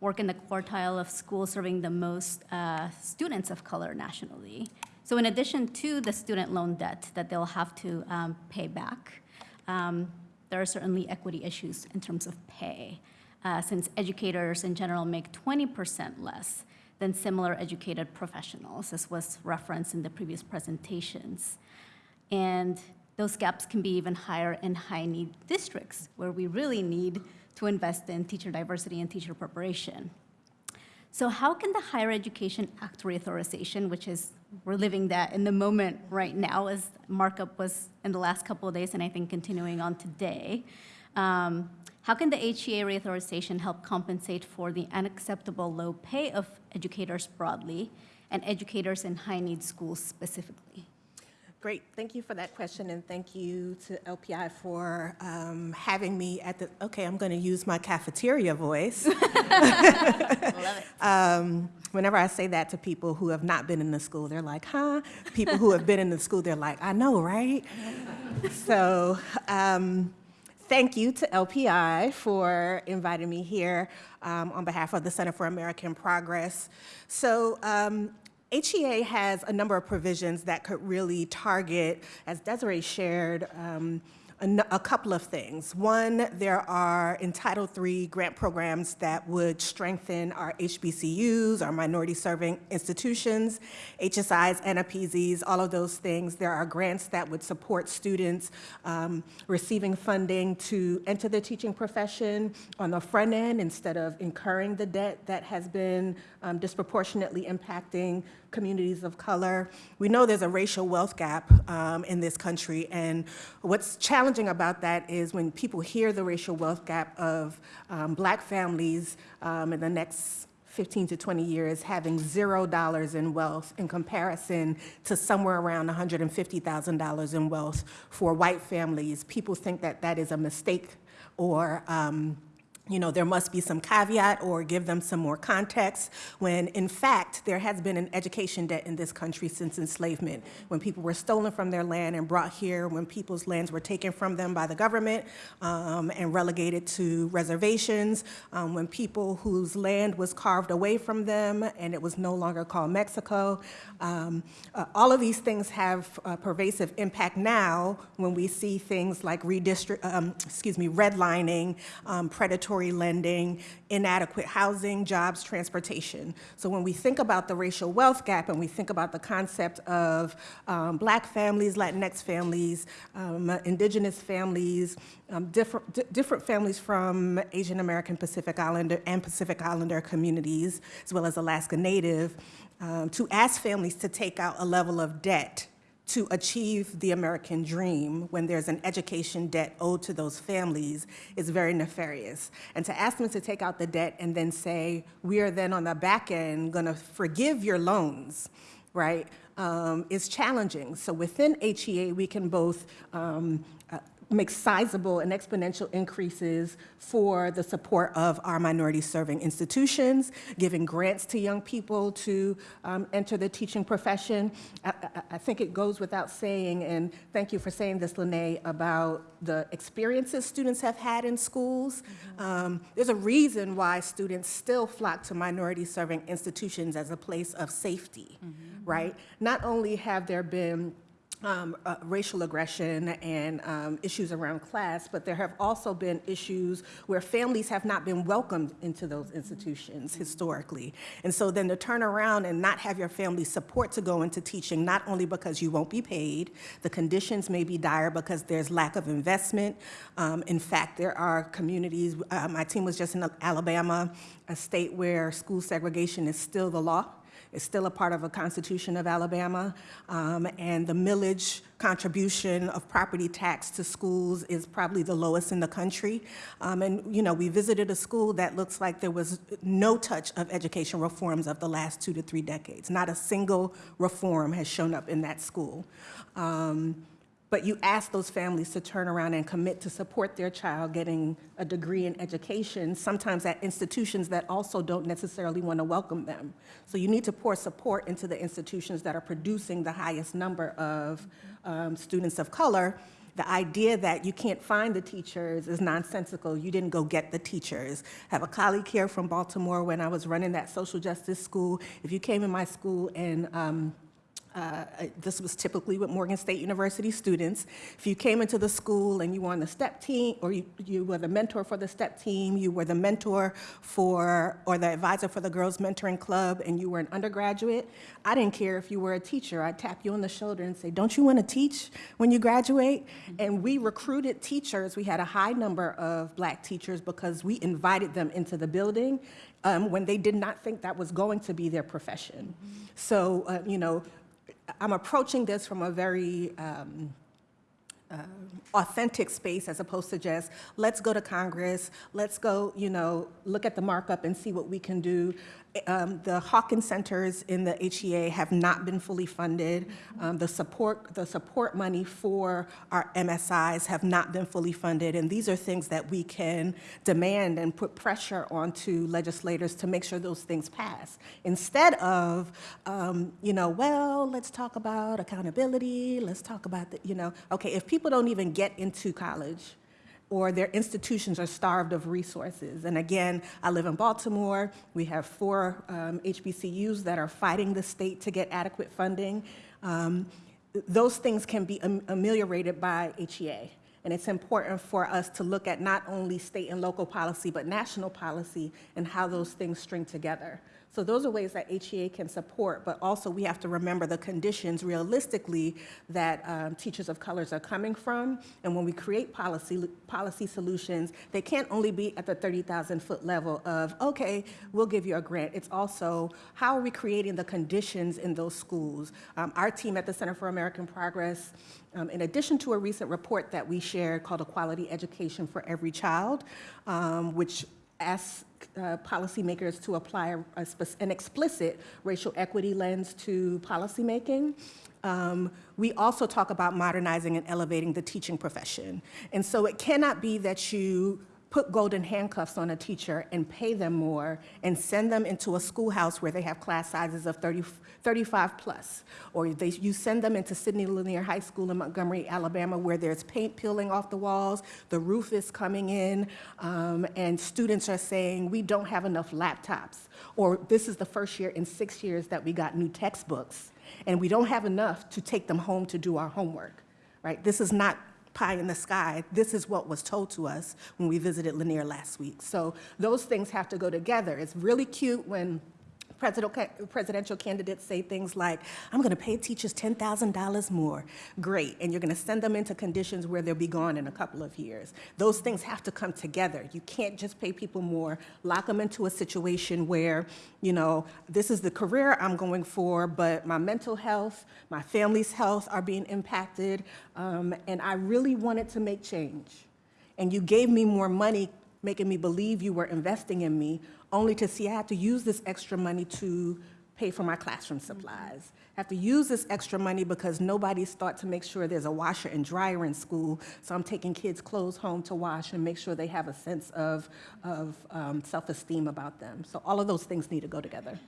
work in the quartile of schools serving the most uh, students of color nationally. So in addition to the student loan debt that they'll have to um, pay back, um, there are certainly equity issues in terms of pay, uh, since educators in general make 20% less than similar educated professionals, as was referenced in the previous presentations. And those gaps can be even higher in high-need districts, where we really need to invest in teacher diversity and teacher preparation. So how can the Higher Education Act reauthorization, which is, we're living that in the moment right now, as markup was in the last couple of days, and I think continuing on today, um, how can the HEA reauthorization help compensate for the unacceptable low pay of educators broadly and educators in high-need schools specifically? Great, thank you for that question, and thank you to LPI for um, having me at the, okay, I'm going to use my cafeteria voice. <laughs> Love it. <laughs> Um, Whenever I say that to people who have not been in the school, they're like, huh? People who have been in the school, they're like, I know, right? <laughs> So, um, thank you to LPI for inviting me here um, on behalf of the Center for American Progress. So, um, HEA has a number of provisions that could really target, as Desiree shared, um, a, couple of things. One, there are in Title III grant programs that would strengthen our HBCUs, our minority serving institutions, HSIs, NAPZs, all of those things. There are grants that would support students um, receiving funding to enter the teaching profession on the front end instead of incurring the debt that has been um, disproportionately impacting communities of color. We know there's a racial wealth gap um, in this country, and what's challenging about that is when people hear the racial wealth gap of um, black families um, in the next 15 to 20 years having zero dollars in wealth in comparison to somewhere around $150,000 in wealth for white families, people think that that is a mistake or um, you know, there must be some caveat or give them some more context, when in fact, there has been an education debt in this country since enslavement, when people were stolen from their land and brought here, when people's lands were taken from them by the government um, and relegated to reservations, um, when people whose land was carved away from them and it was no longer called Mexico. Um, uh, all of these things have pervasive impact now when we see things like redistrict, um, excuse me, redlining, um, predatory lending, inadequate housing, jobs, transportation. So when we think about the racial wealth gap and we think about the concept of um, black families, Latinx families, um, indigenous families, um, different, different families from Asian American Pacific Islander and Pacific Islander communities, as well as Alaska Native, um, to ask families to take out a level of debt to achieve the American dream when there's an education debt owed to those families is very nefarious. And to ask them to take out the debt and then say, we are then on the back end gonna forgive your loans, right, um, is challenging. So within HEA, we can both um, uh, make sizable and exponential increases for the support of our minority serving institutions, giving grants to young people to um, enter the teaching profession. I, I, I think it goes without saying, and thank you for saying this, Lene, about the experiences students have had in schools. Um, there's a reason why students still flock to minority serving institutions as a place of safety, right? Not only have there been um, uh, racial aggression and um, issues around class, but there have also been issues where families have not been welcomed into those institutions historically. And so then to turn around and not have your family support to go into teaching, not only because you won't be paid, the conditions may be dire because there's lack of investment. Um, in fact, there are communities, uh, my team was just in Alabama, a state where school segregation is still the law. It's still a part of a constitution of Alabama, um, and the millage contribution of property tax to schools is probably the lowest in the country. Um, and, you know, we visited a school that looks like there was no touch of education reforms of the last two to three decades. Not a single reform has shown up in that school. Um, but you ask those families to turn around and commit to support their child getting a degree in education, sometimes at institutions that also don't necessarily want to welcome them. So you need to pour support into the institutions that are producing the highest number of um, students of color. The idea that you can't find the teachers is nonsensical. You didn't go get the teachers. I have a colleague here from Baltimore when I was running that social justice school. If you came in my school and um, uh, this was typically with Morgan State University students. If you came into the school and you were on the STEP team, or you, you were the mentor for the STEP team, you were the mentor for, or the advisor for the Girls Mentoring Club, and you were an undergraduate, I didn't care if you were a teacher. I'd tap you on the shoulder and say, don't you want to teach when you graduate? And we recruited teachers. We had a high number of black teachers because we invited them into the building um, when they did not think that was going to be their profession. So, uh, you know, I'm approaching this from a very um, uh, authentic space as opposed to just, let's go to Congress, let's go, you know, look at the markup and see what we can do. Um, the Hawkins centers in the HEA have not been fully funded. Um, the support, the support money for our MSIs have not been fully funded, and these are things that we can demand and put pressure onto legislators to make sure those things pass. Instead of, um, you know, well, let's talk about accountability. Let's talk about the, you know, okay, if people don't even get into college, or their institutions are starved of resources. And again, I live in Baltimore. We have four um, HBCUs that are fighting the state to get adequate funding. Um, those things can be am- ameliorated by HEA. And it's important for us to look at not only state and local policy, but national policy and how those things string together. So those are ways that HEA can support, but also we have to remember the conditions realistically that um, teachers of colors are coming from. And when we create policy, policy solutions, they can't only be at the 30,000 foot level of, okay, we'll give you a grant. It's also, how are we creating the conditions in those schools? Um, our team at the Center for American Progress, um, in addition to a recent report that we shared called Equality Education for Every Child, um, which asks uh, policymakers to apply a, a an explicit racial equity lens to policymaking. Um, we also talk about modernizing and elevating the teaching profession. And so it cannot be that you put golden handcuffs on a teacher and pay them more and send them into a schoolhouse where they have class sizes of 30, 35 plus. Or they, you send them into Sidney Lanier High School in Montgomery, Alabama, where there's paint peeling off the walls, the roof is coming in, um, and students are saying, we don't have enough laptops. Or this is the first year in six years that we got new textbooks, and we don't have enough to take them home to do our homework, right? This is not pie in the sky. This is what was told to us when we visited Lanier last week. So those things have to go together. It's really cute when presidential candidates say things like, I'm going to pay teachers $10,000 more. Great. And you're going to send them into conditions where they'll be gone in a couple of years. Those things have to come together. You can't just pay people more, lock them into a situation where, you know, this is the career I'm going for, but my mental health, my family's health are being impacted. Um, and I really wanted to make change. And you gave me more money making me believe you were investing in me, only to see I have to use this extra money to pay for my classroom supplies. I have to use this extra money because nobody's thought to make sure there's a washer and dryer in school, so I'm taking kids' clothes home to wash and make sure they have a sense of, of um, self-esteem about them. So all of those things need to go together.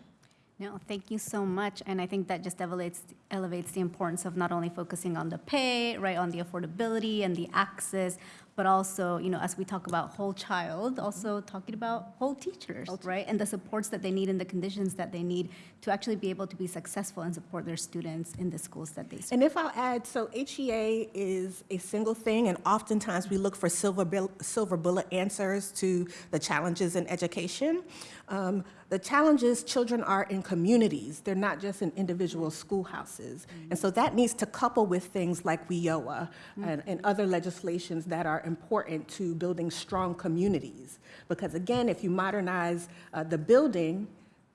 No, thank you so much. And I think that just elevates, elevates the importance of not only focusing on the pay, right, on the affordability and the access, but also, you know, as we talk about whole child, also talking about whole teachers, right? And the supports that they need and the conditions that they need to actually be able to be successful and support their students in the schools that they serve. And if I'll add, so HEA is a single thing, and oftentimes we look for silver, silver bullet answers to the challenges in education. Um, the challenges, children are in communities. They're not just in individual schoolhouses. And so that needs to couple with things like WIOA and, and other legislations that are important to building strong communities. Because again, if you modernize uh, the building,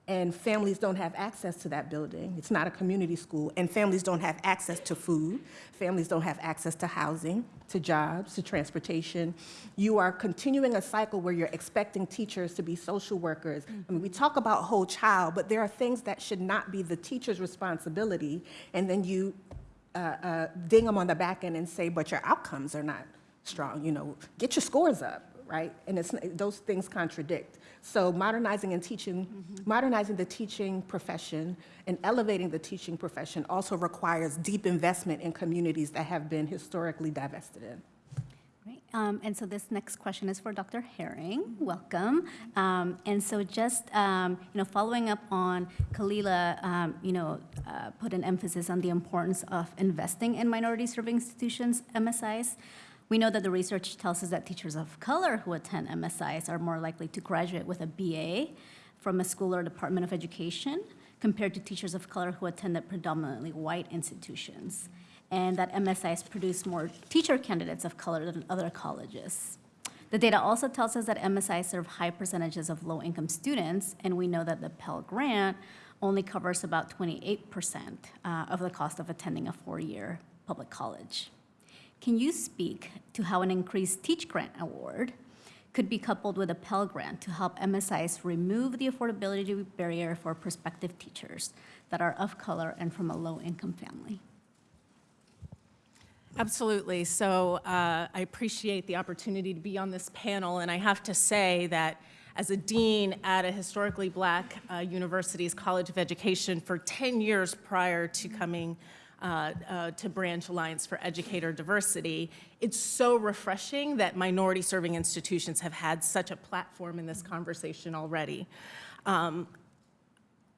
and families don't have access to that building. It's not a community school, and families don't have access to food. Families don't have access to housing, to jobs, to transportation. You are continuing a cycle where you're expecting teachers to be social workers. I mean, we talk about whole child, but there are things that should not be the teacher's responsibility, and then you uh, uh, ding them on the back end and say, but your outcomes are not strong. You know, get your scores up, right? And it's, those things contradict. So modernizing and teaching, modernizing the teaching profession and elevating the teaching profession also requires deep investment in communities that have been historically divested in. Right. Um, and so this next question is for Dr. Herring. Welcome. Um, and so just um, you know, following up on Khalilah, um, you know, uh, put an emphasis on the importance of investing in minority-serving institutions, MSIs. We know that the research tells us that teachers of color who attend MSIs are more likely to graduate with a BA from a school or Department of Education compared to teachers of color who attended predominantly white institutions, and that MSIs produce more teacher candidates of color than other colleges. The data also tells us that MSIs serve high percentages of low-income students, and we know that the Pell Grant only covers about 28% uh, of the cost of attending a four-year public college. Can you speak to how an increased Teach Grant award could be coupled with a Pell Grant to help MSIs remove the affordability barrier for prospective teachers that are of color and from a low-income family? Absolutely. So uh, I appreciate the opportunity to be on this panel, and I have to say that as a dean at a historically black uh, university's College of Education for 10 years prior to coming uh, uh, to Branch Alliance for Educator Diversity, it's so refreshing that minority-serving institutions have had such a platform in this conversation already. Um,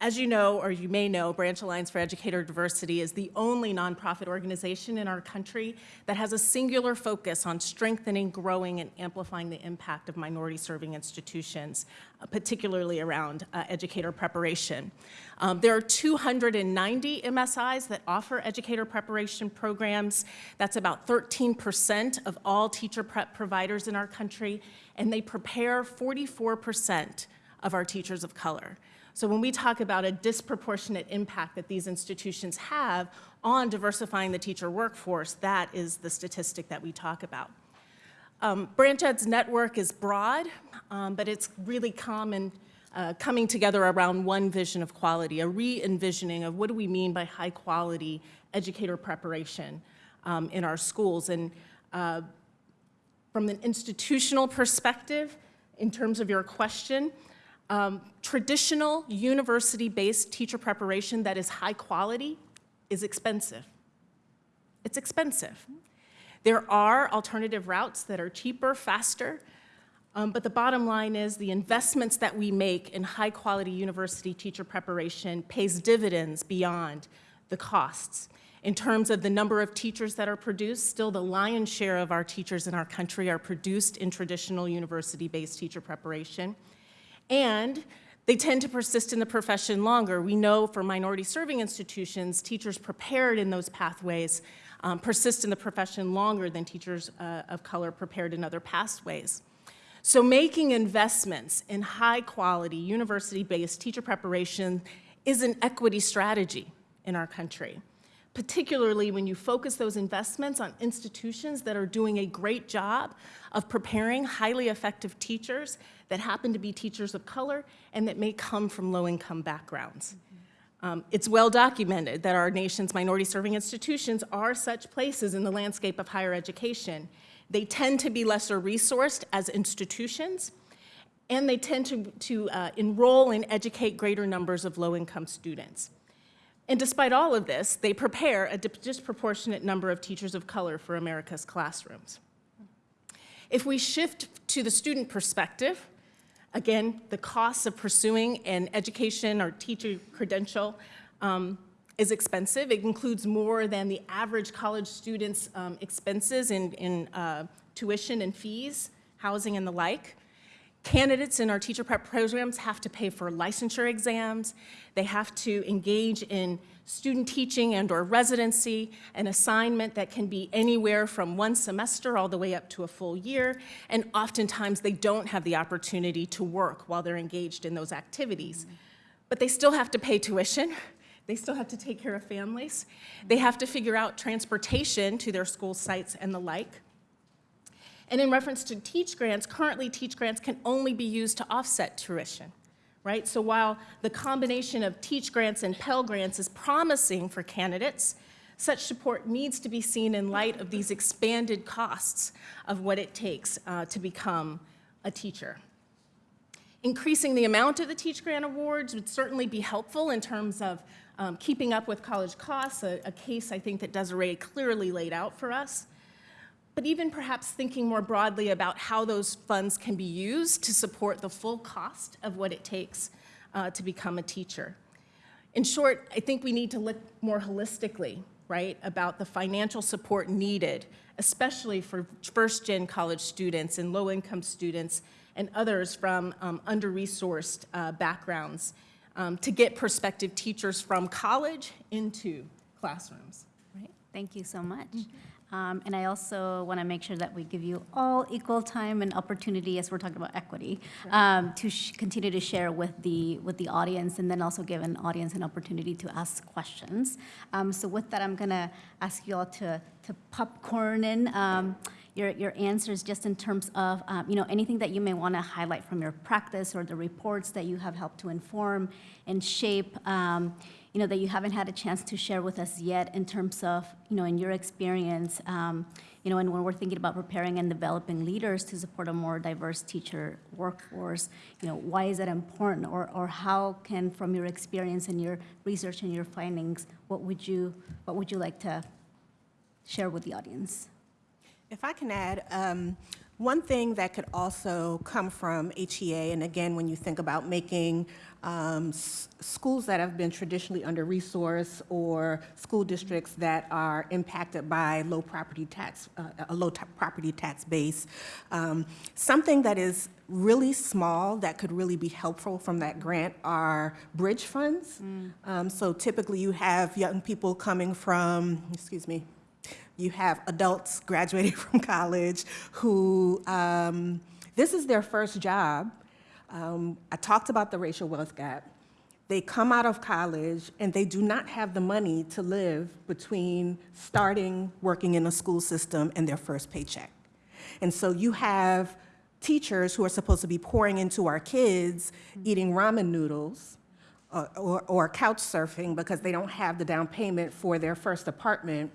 as you know, or you may know, Branch Alliance for Educator Diversity is the only nonprofit organization in our country that has a singular focus on strengthening, growing, and amplifying the impact of minority-serving institutions, uh, particularly around uh, educator preparation. Um, there are 290 MSIs that offer educator preparation programs. That's about 13% of all teacher prep providers in our country, and they prepare 44% of our teachers of color. So when we talk about a disproportionate impact that these institutions have on diversifying the teacher workforce, that is the statistic that we talk about. Um, Branch Ed's network is broad, um, but it's really common, uh, coming together around one vision of quality, a re-envisioning of what do we mean by high quality educator preparation um, in our schools. And uh, From an institutional perspective, in terms of your question, um, traditional university-based teacher preparation that is high quality is expensive. It's expensive. There are alternative routes that are cheaper, faster, um, but the bottom line is the investments that we make in high-quality university teacher preparation pays dividends beyond the costs. In terms of the number of teachers that are produced, still the lion's share of our teachers in our country are produced in traditional university-based teacher preparation. And they tend to persist in the profession longer. We know for minority serving institutions, teachers prepared in those pathways um, persist in the profession longer than teachers uh, of color prepared in other pathways. So making investments in high quality university-based teacher preparation is an equity strategy in our country, particularly when you focus those investments on institutions that are doing a great job of preparing highly effective teachers that happen to be teachers of color and that may come from low-income backgrounds. Um, it's well documented that our nation's minority serving institutions are such places in the landscape of higher education. They tend to be lesser resourced as institutions, and they tend to, to uh, enroll and educate greater numbers of low-income students. And despite all of this, they prepare a disproportionate number of teachers of color for America's classrooms. If we shift to the student perspective, Again, the cost of pursuing an education or teacher credential um, is expensive. It includes more than the average college student's um, expenses in, in uh, tuition and fees, housing and the like. Candidates in our teacher prep programs have to pay for licensure exams. They have to engage in student teaching and or residency, an assignment that can be anywhere from one semester all the way up to a full year, and oftentimes they don't have the opportunity to work while they're engaged in those activities. But they still have to pay tuition, <laughs> they still have to take care of families, they have to figure out transportation to their school sites and the like. And in reference to teach grants, currently teach grants can only be used to offset tuition, right? So while the combination of teach grants and Pell grants is promising for candidates, such support needs to be seen in light of these expanded costs of what it takes uh, to become a teacher. Increasing the amount of the Teach Grant Awards would certainly be helpful in terms of um, keeping up with college costs, a, a case I think that Desiree clearly laid out for us but even perhaps thinking more broadly about how those funds can be used to support the full cost of what it takes uh, to become a teacher. In short, I think we need to look more holistically, right, about the financial support needed, especially for first-gen college students and low-income students and others from um, under-resourced uh, backgrounds um, to get prospective teachers from college into classrooms. Right. Thank you so much. Um, And I also want to make sure that we give you all equal time and opportunity, as we're talking about equity, um, to sh- continue to share with the, with the audience, and then also give an audience an opportunity to ask questions. Um, So with that, I'm going to ask you all to, to popcorn in um, your, your answers, just in terms of, um, you know, anything that you may want to highlight from your practice or the reports that you have helped to inform and shape, um, you know, that you haven't had a chance to share with us yet in terms of, you know, in your experience, um, you know, and when we're thinking about preparing and developing leaders to support a more diverse teacher workforce, you know, why is that important? Or, or how can, from your experience and your research and your findings, what would you, what would you like to share with the audience? If I can add, um, one thing that could also come from HEA, and again, when you think about making um, schools that have been traditionally under-resourced or school districts that are impacted by low property tax, uh, a low property tax base, um, something that is really small that could really be helpful from that grant are bridge funds. Um, So typically, you have young people coming from, excuse me, you have adults <laughs> graduating from college who, um, this is their first job. Um, I talked about the racial wealth gap. They come out of college and they do not have the money to live between starting working in the school system and their first paycheck. And so you have teachers who are supposed to be pouring into our kids eating ramen noodles or, or, or couch surfing because they don't have the down payment for their first apartment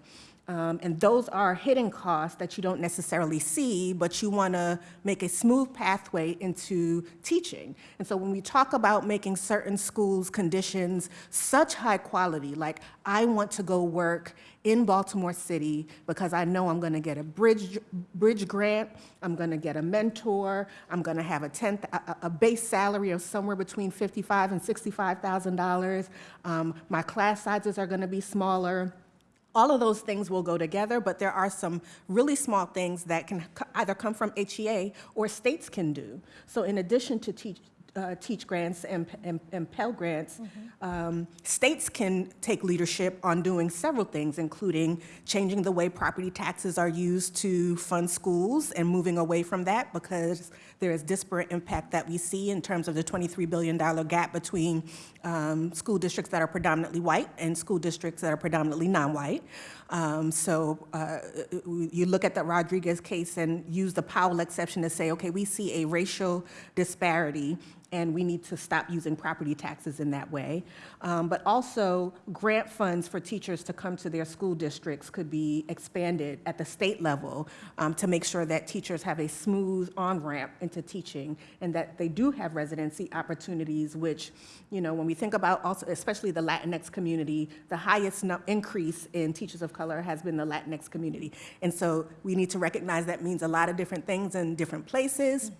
Um, and those are hidden costs that you don't necessarily see, but you want to make a smooth pathway into teaching. And so when we talk about making certain schools' conditions such high quality, like I want to go work in Baltimore City because I know I'm going to get a bridge, bridge grant, I'm going to get a mentor, I'm going to have a, 10, a, a- base salary of somewhere between 55 and $65,000. Um, my class sizes are going to be smaller. All of those things will go together, but there are some really small things that can either come from HEA or states can do. So in addition to teach, uh, teach grants and, and, and Pell grants, um, states can take leadership on doing several things, including changing the way property taxes are used to fund schools and moving away from that because there is disparate impact that we see in terms of the $23 billion gap between um, school districts that are predominantly white and school districts that are predominantly non-white. Um, so uh, you look at the Rodriguez case and use the Powell exception to say, okay, we see a racial disparity and we need to stop using property taxes in that way. Um, but also, grant funds for teachers to come to their school districts could be expanded at the state level um, to make sure that teachers have a smooth on-ramp into teaching and that they do have residency opportunities, which, you know, when we think about also, especially the Latinx community, the highest increase in teachers of color has been the Latinx community. And so we need to recognize that means a lot of different things in different places.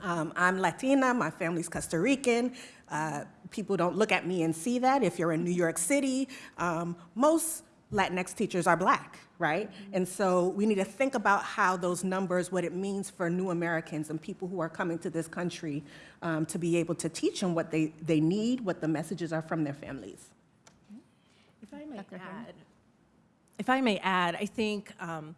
Um, I'm Latina, my family's Costa Rican. Uh, people don't look at me and see that. If you're in New York City, um, most Latinx teachers are black, right? And so we need to think about how those numbers, what it means for new Americans and people who are coming to this country um, to be able to teach them what they, they need, what the messages are from their families. If I may Dr. Add, if I may add, I think um,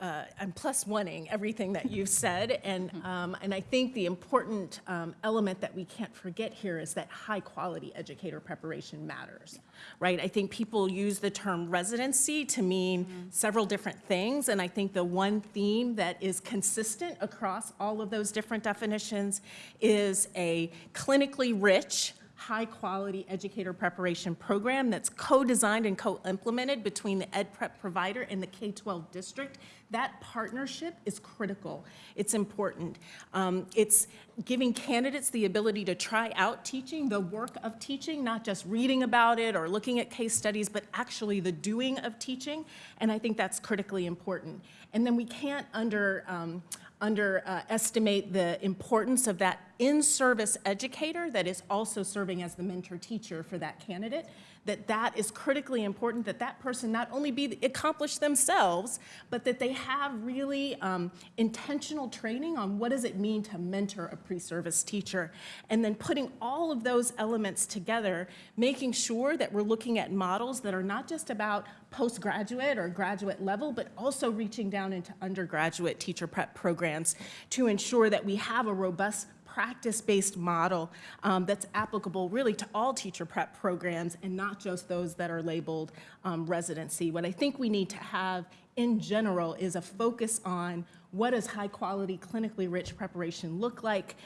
uh, I'm plus oneing everything that you've said, and um, and I think the important um, element that we can't forget here is that high quality educator preparation matters, right? I think people use the term residency to mean several different things, and I think the one theme that is consistent across all of those different definitions is a clinically rich high-quality educator preparation program that's co-designed and co-implemented between the ed prep provider and the K-12 district. That partnership is critical. It's important. Um, it's giving candidates the ability to try out teaching, the work of teaching, not just reading about it or looking at case studies, but actually the doing of teaching. And I think that's critically important. And then we can't under, um, underestimate the importance of that in-service educator that is also serving as the mentor teacher for that candidate, that that is critically important, that that person not only be accomplished themselves, but that they have really um, intentional training on what does it mean to mentor a pre-service teacher. And then putting all of those elements together, making sure that we're looking at models that are not just about postgraduate or graduate level, but also reaching down into undergraduate teacher prep programs to ensure that we have a robust practice-based model um, that's applicable really to all teacher prep programs and not just those that are labeled um, residency. What I think we need to have in general is a focus on what does high-quality, clinically rich preparation look like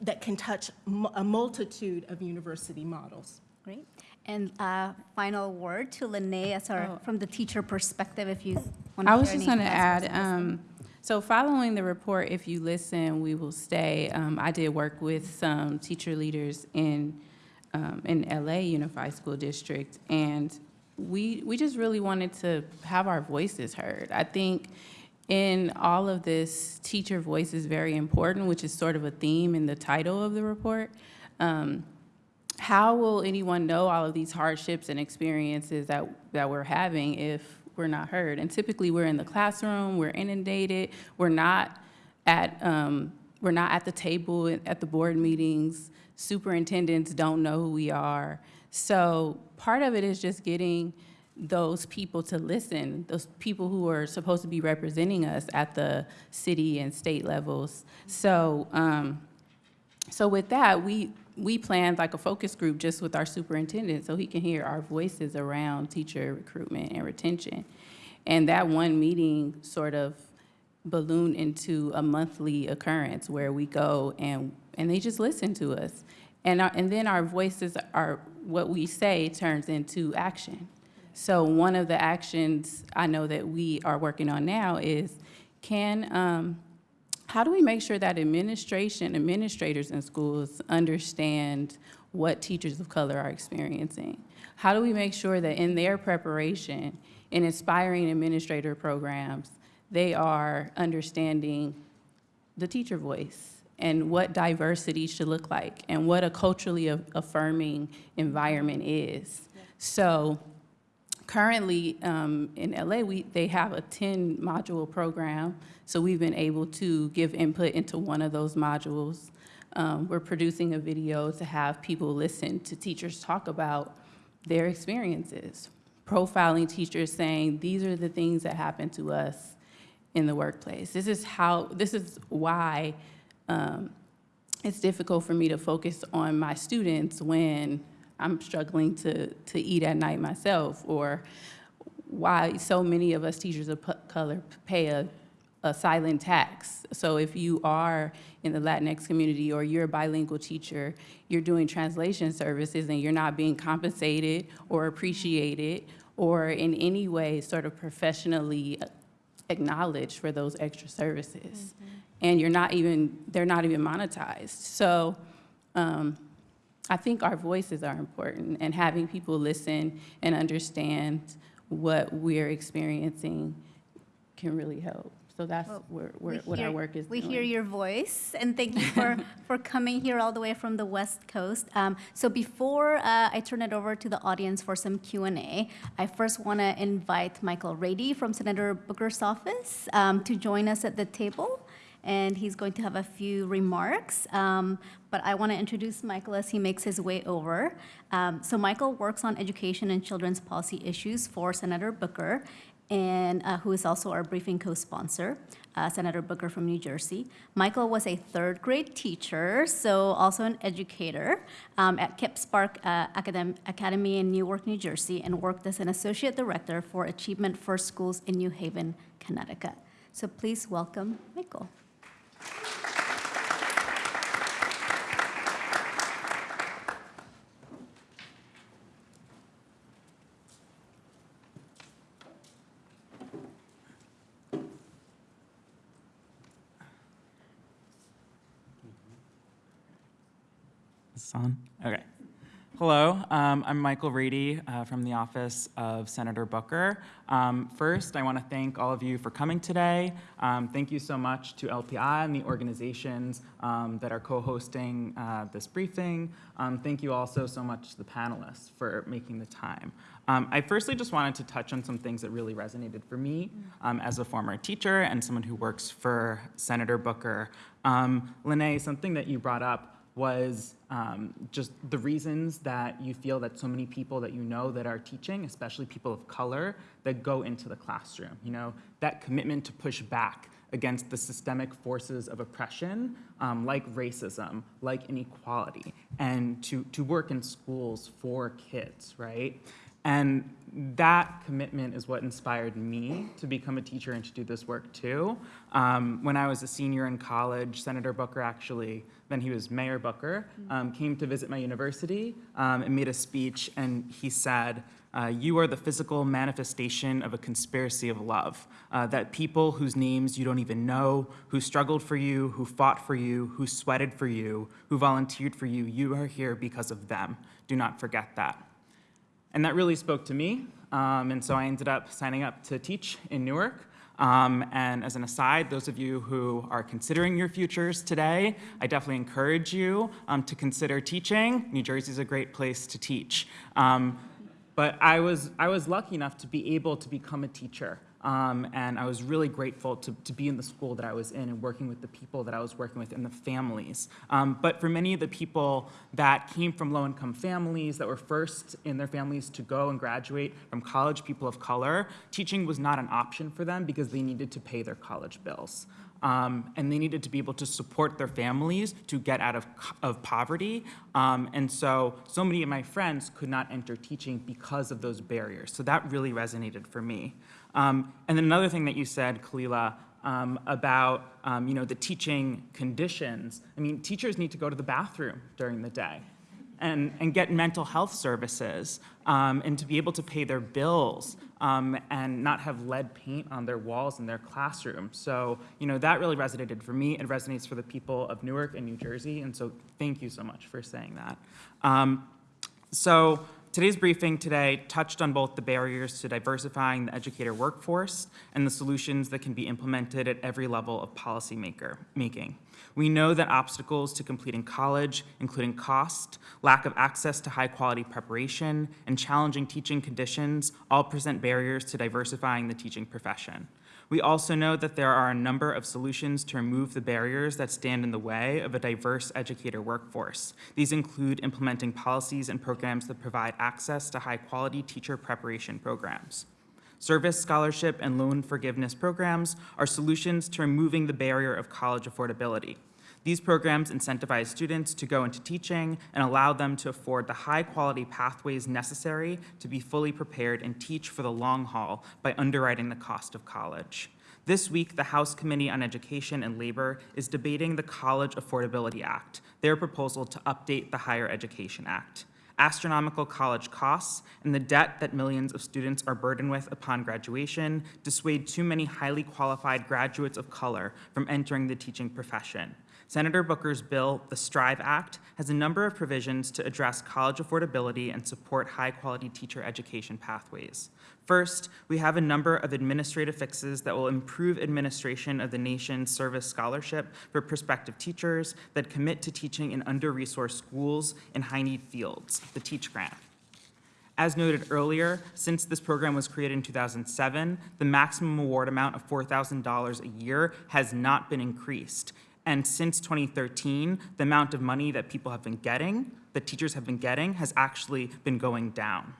that can touch a multitude of university models. Great. And uh, final word to Lene as our, from the teacher perspective, if you want to I was just going to add, um, so following the report, if you listen, we will stay. Um, I did work with some teacher leaders in, um, in LA Unified School District, and we, we just really wanted to have our voices heard. I think in all of this, teacher voice is very important, which is sort of a theme in the title of the report. Um, how will anyone know all of these hardships and experiences that, that we're having if we're not heard? And typically, we're in the classroom, we're inundated, we're not at, um, we're not at the table at the board meetings. Superintendents don't know who we are. So part of it is just getting those people to listen, those people who are supposed to be representing us at the city and state levels. So, um, so with that, we, we planned like a focus group just with our superintendent so he can hear our voices around teacher recruitment and retention. And that one meeting sort of ballooned into a monthly occurrence where we go and, and they just listen to us. And, our, and then our voices are, what we say turns into action. So one of the actions I know that we are working on now is can, um, how do we make sure that administration, administrators in schools understand what teachers of color are experiencing? How do we make sure that in their preparation, in inspiring administrator programs, they are understanding the teacher voice and what diversity should look like and what a culturally affirming environment is. So currently um, in LA, we, they have a 10 module program. So we've been able to give input into one of those modules. Um, we're producing a video to have people listen to teachers talk about their experiences, profiling teachers saying, these are the things that happen to us in the workplace. This is how, this is why um, it's difficult for me to focus on my students when I'm struggling to, to eat at night myself, or why so many of us teachers of color pay a, a silent tax. So if you are in the Latinx community or you're a bilingual teacher, you're doing translation services and you're not being compensated or appreciated or in any way sort of professionally acknowledged for those extra services. And you're not even, they're not even monetized. So um, I think our voices are important and having people listen and understand what we're experiencing can really help. So that's Well, where, where, what our work is We doing. hear your voice, and thank you for, <laughs> for coming here all the way from the West Coast. Um, So before uh, I turn it over to the audience for some Q and A, I first want to invite Michael Rady from Senator Booker's office um, to join us at the table, and he's going to have a few remarks. Um, But I want to introduce Michael as he makes his way over. Um, So Michael works on education and children's policy issues for Senator Booker, and uh, who is also our briefing co-sponsor, uh, Senator Booker from New Jersey. Michael was a third grade teacher, so also an educator um, at KIPP SPARK uh, Academ- Academy in Newark, New Jersey, and worked as an associate director for Achievement First Schools in New Haven, Connecticut. So please welcome Michael. This on? Okay. Hello, um, I'm Michael Reedy uh, from the office of Senator Booker. Um, first, I want to thank all of you for coming today. Um, thank you so much to LPI and the organizations um, that are co-hosting uh, this briefing. Um, thank you also so much to the panelists for making the time. Um, I firstly just wanted to touch on some things that really resonated for me as a former teacher and someone who works for Senator Booker. Um, Lene, something that you brought up was um, just the reasons that you feel that so many people that you know that are teaching, especially people of color, that go into the classroom. You know, that commitment to push back against the systemic forces of oppression, um, like racism, like inequality, and to, to work in schools for kids, right? And that commitment is what inspired me to become a teacher and to do this work too. Um, when I was a senior in college, Senator Booker actually, then he was Mayor Booker, um, came to visit my university um, and made a speech, and he said, uh, you are the physical manifestation of a conspiracy of love. Uh, that people whose names you don't even know, who struggled for you, who fought for you, who sweated for you, who volunteered for you, you are here because of them. Do not forget that. And that really spoke to me. Um, and so I ended up signing up to teach in Newark. Um, and as an aside, those of you who are considering your futures today, I definitely encourage you um, to consider teaching. New Jersey is a great place to teach. Um, but I was, I was lucky enough to be able to become a teacher. Um, and I was really grateful to, to be in the school that I was in and working with the people that I was working with and the families. Um, but for many of the people that came from low income families, that were first in their families to go and graduate from college, people of color, teaching was not an option for them because they needed to pay their college bills. Um, and they needed to be able to support their families to get out of, of poverty. Um, and so, so many of my friends could not enter teaching because of those barriers. So that really resonated for me. Um, and then another thing that you said, Khalilah, um, about um, you know the teaching conditions. I mean, teachers need to go to the bathroom during the day, and, and get mental health services um, and to be able to pay their bills um, and not have lead paint on their walls in their classroom. So, you know, that really resonated for me. It resonates for the people of Newark and New Jersey. And so thank you so much for saying that. Um, so today's briefing today touched on both the barriers to diversifying the educator workforce and the solutions that can be implemented at every level of policy maker making. We know that obstacles to completing college, including cost, lack of access to high quality preparation, and challenging teaching conditions all present barriers to diversifying the teaching profession. We also know that there are a number of solutions to remove the barriers that stand in the way of a diverse educator workforce. These include implementing policies and programs that provide access to high-quality teacher preparation programs. Service, scholarship, and loan forgiveness programs are solutions to removing the barrier of college affordability. These programs incentivize students to go into teaching and allow them to afford the high-quality pathways necessary to be fully prepared and teach for the long haul by underwriting the cost of college. This week, the House Committee on Education and Labor is debating the College Affordability Act, their proposal to update the Higher Education Act. Astronomical college costs and the debt that millions of students are burdened with upon graduation dissuade too many highly qualified graduates of color from entering the teaching profession. Senator Booker's bill, the STRIVE Act, has a number of provisions to address college affordability and support high-quality teacher education pathways. First, we have a number of administrative fixes that will improve administration of the nation's service scholarship for prospective teachers that commit to teaching in under-resourced schools in high-need fields, the TEACH grant. As noted earlier, since this program was created in 2007, the maximum award amount of $4,000 a year has not been increased. And since 2013, the amount of money that people have been getting, that teachers have been getting, has actually been going down.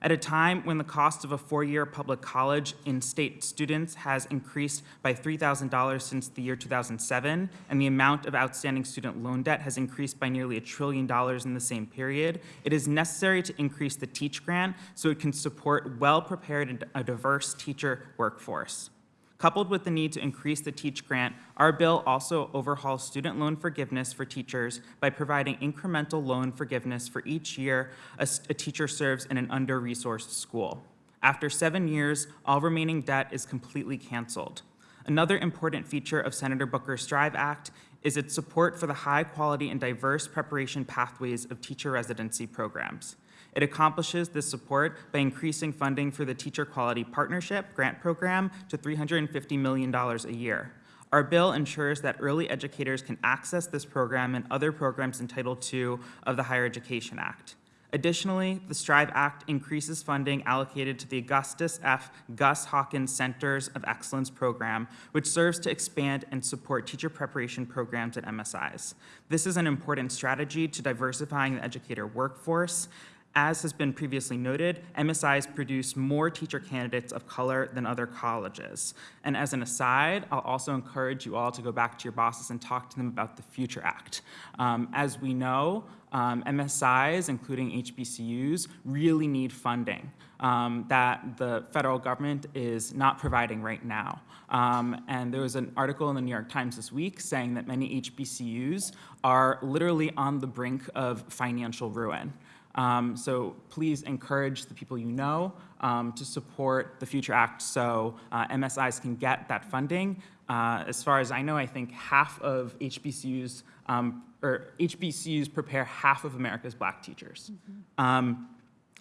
At a time when the cost of a four-year public college in-state students has increased by $3,000 since the year 2007, and the amount of outstanding student loan debt has increased by nearly a trillion dollars in the same period, it is necessary to increase the TEACH grant so it can support well-prepared and a diverse teacher workforce. Coupled with the need to increase the TEACH grant, our bill also overhauls student loan forgiveness for teachers by providing incremental loan forgiveness for each year a, a teacher serves in an under-resourced school. After seven years, all remaining debt is completely canceled. Another important feature of Senator Booker's STRIVE Act is its support for the high quality and diverse preparation pathways of teacher residency programs. It accomplishes this support by increasing funding for the Teacher Quality Partnership grant program to $350 million a year. Our bill ensures that early educators can access this program and other programs in Title II of the Higher Education Act. Additionally, the STRIVE Act increases funding allocated to the Augustus F. Gus Hawkins Centers of Excellence program, which serves to expand and support teacher preparation programs at MSIs. This is an important strategy to diversifying the educator workforce as has been previously noted, MSIs produce more teacher candidates of color than other colleges. And as an aside, I'll also encourage you all to go back to your bosses and talk to them about the Future Act. Um, as we know, um, MSIs, including HBCUs, really need funding um, that the federal government is not providing right now. Um, and there was an article in the New York Times this week saying that many HBCUs are literally on the brink of financial ruin. Um, so please encourage the people you know um, to support the Future Act so uh, MSIs can get that funding. Uh, as far as I know, I think half of HBCUs, um, or HBCUs prepare half of America's black teachers. Mm -hmm.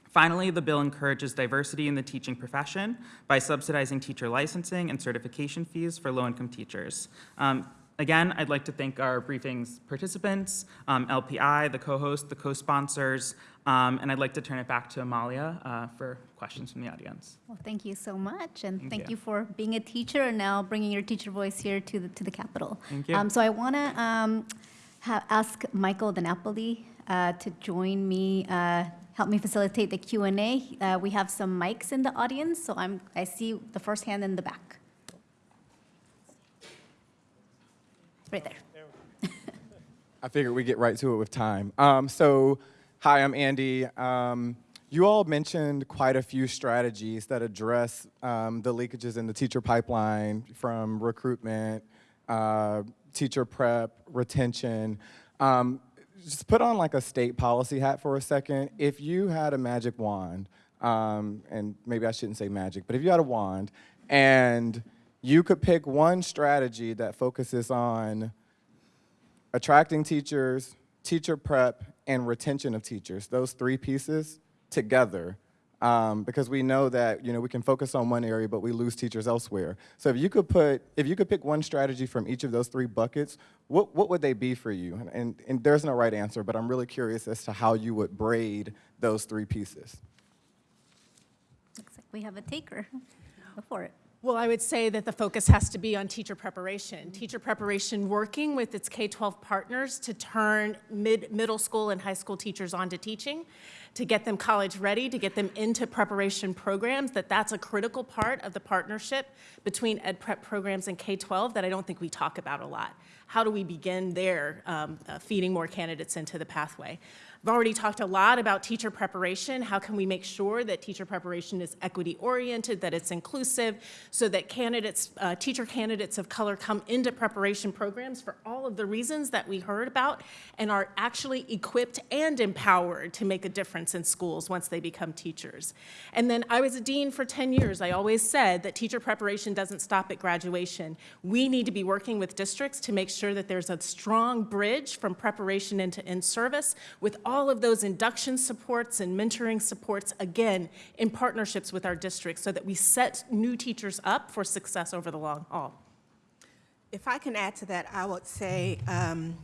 Finally, the bill encourages diversity in the teaching profession by subsidizing teacher licensing and certification fees for low-income teachers. Um, Again, I'd like to thank our briefing's participants, um, LPI, the co-host, the co-sponsors, um, and I'd like to turn it back to Amalia uh, for questions from the audience. Well, thank you so much, and Thank thank, you. you. for being a teacher and now bringing your teacher voice here to the to the Capitol. Thank you. Um, so I want to um, ask Michael DiNapoli uh, to join me, uh, help me facilitate the Q and A. Uh, we have some mics in the audience, so I'm I see the first hand in the back. Right there. <laughs> I figured we'd get right to it with time. Um, so, hi, I'm Andy. Um, you all mentioned quite a few strategies that address um, the leakages in the teacher pipeline from recruitment, uh, teacher prep, retention. Um, just put on like a state policy hat for a second. If you had a magic wand, um, and maybe I shouldn't say magic, but if you had a wand and you could pick one strategy that focuses on attracting teachers, teacher prep, and retention of teachers, those three pieces together, um, because we know that you know we can focus on one area, but we lose teachers elsewhere. So if you could put, if you could pick one strategy from each of those three buckets, what what would they be for you? And, and, and there's no right answer, but I'm really curious as to how you would braid those three pieces. Looks like we have a taker. <laughs> Go for it. Well, I would say that the focus has to be on teacher preparation. Teacher preparation working with its K-12 partners to turn mid, middle school and high school teachers onto teaching, to get them college ready, to get them into preparation programs, that that's a critical part of the partnership between ed prep programs and K-12 that I don't think we talk about a lot. How do we begin there, um, uh, feeding more candidates into the pathway? I've already talked a lot about teacher preparation. How can we make sure that teacher preparation is equity oriented, that it's inclusive, so that candidates, uh, teacher candidates of color come into preparation programs for all of the reasons that we heard about and are actually equipped and empowered to make a difference in schools once they become teachers. And then I was a dean for 10 years. I always said that teacher preparation doesn't stop at graduation. We need to be working with districts to make sure that there's a strong bridge from preparation into in-service with all of those induction supports and mentoring supports, again, in partnerships with our districts so that we set new teachers up for success over the long haul. If I can add to that, I would say um,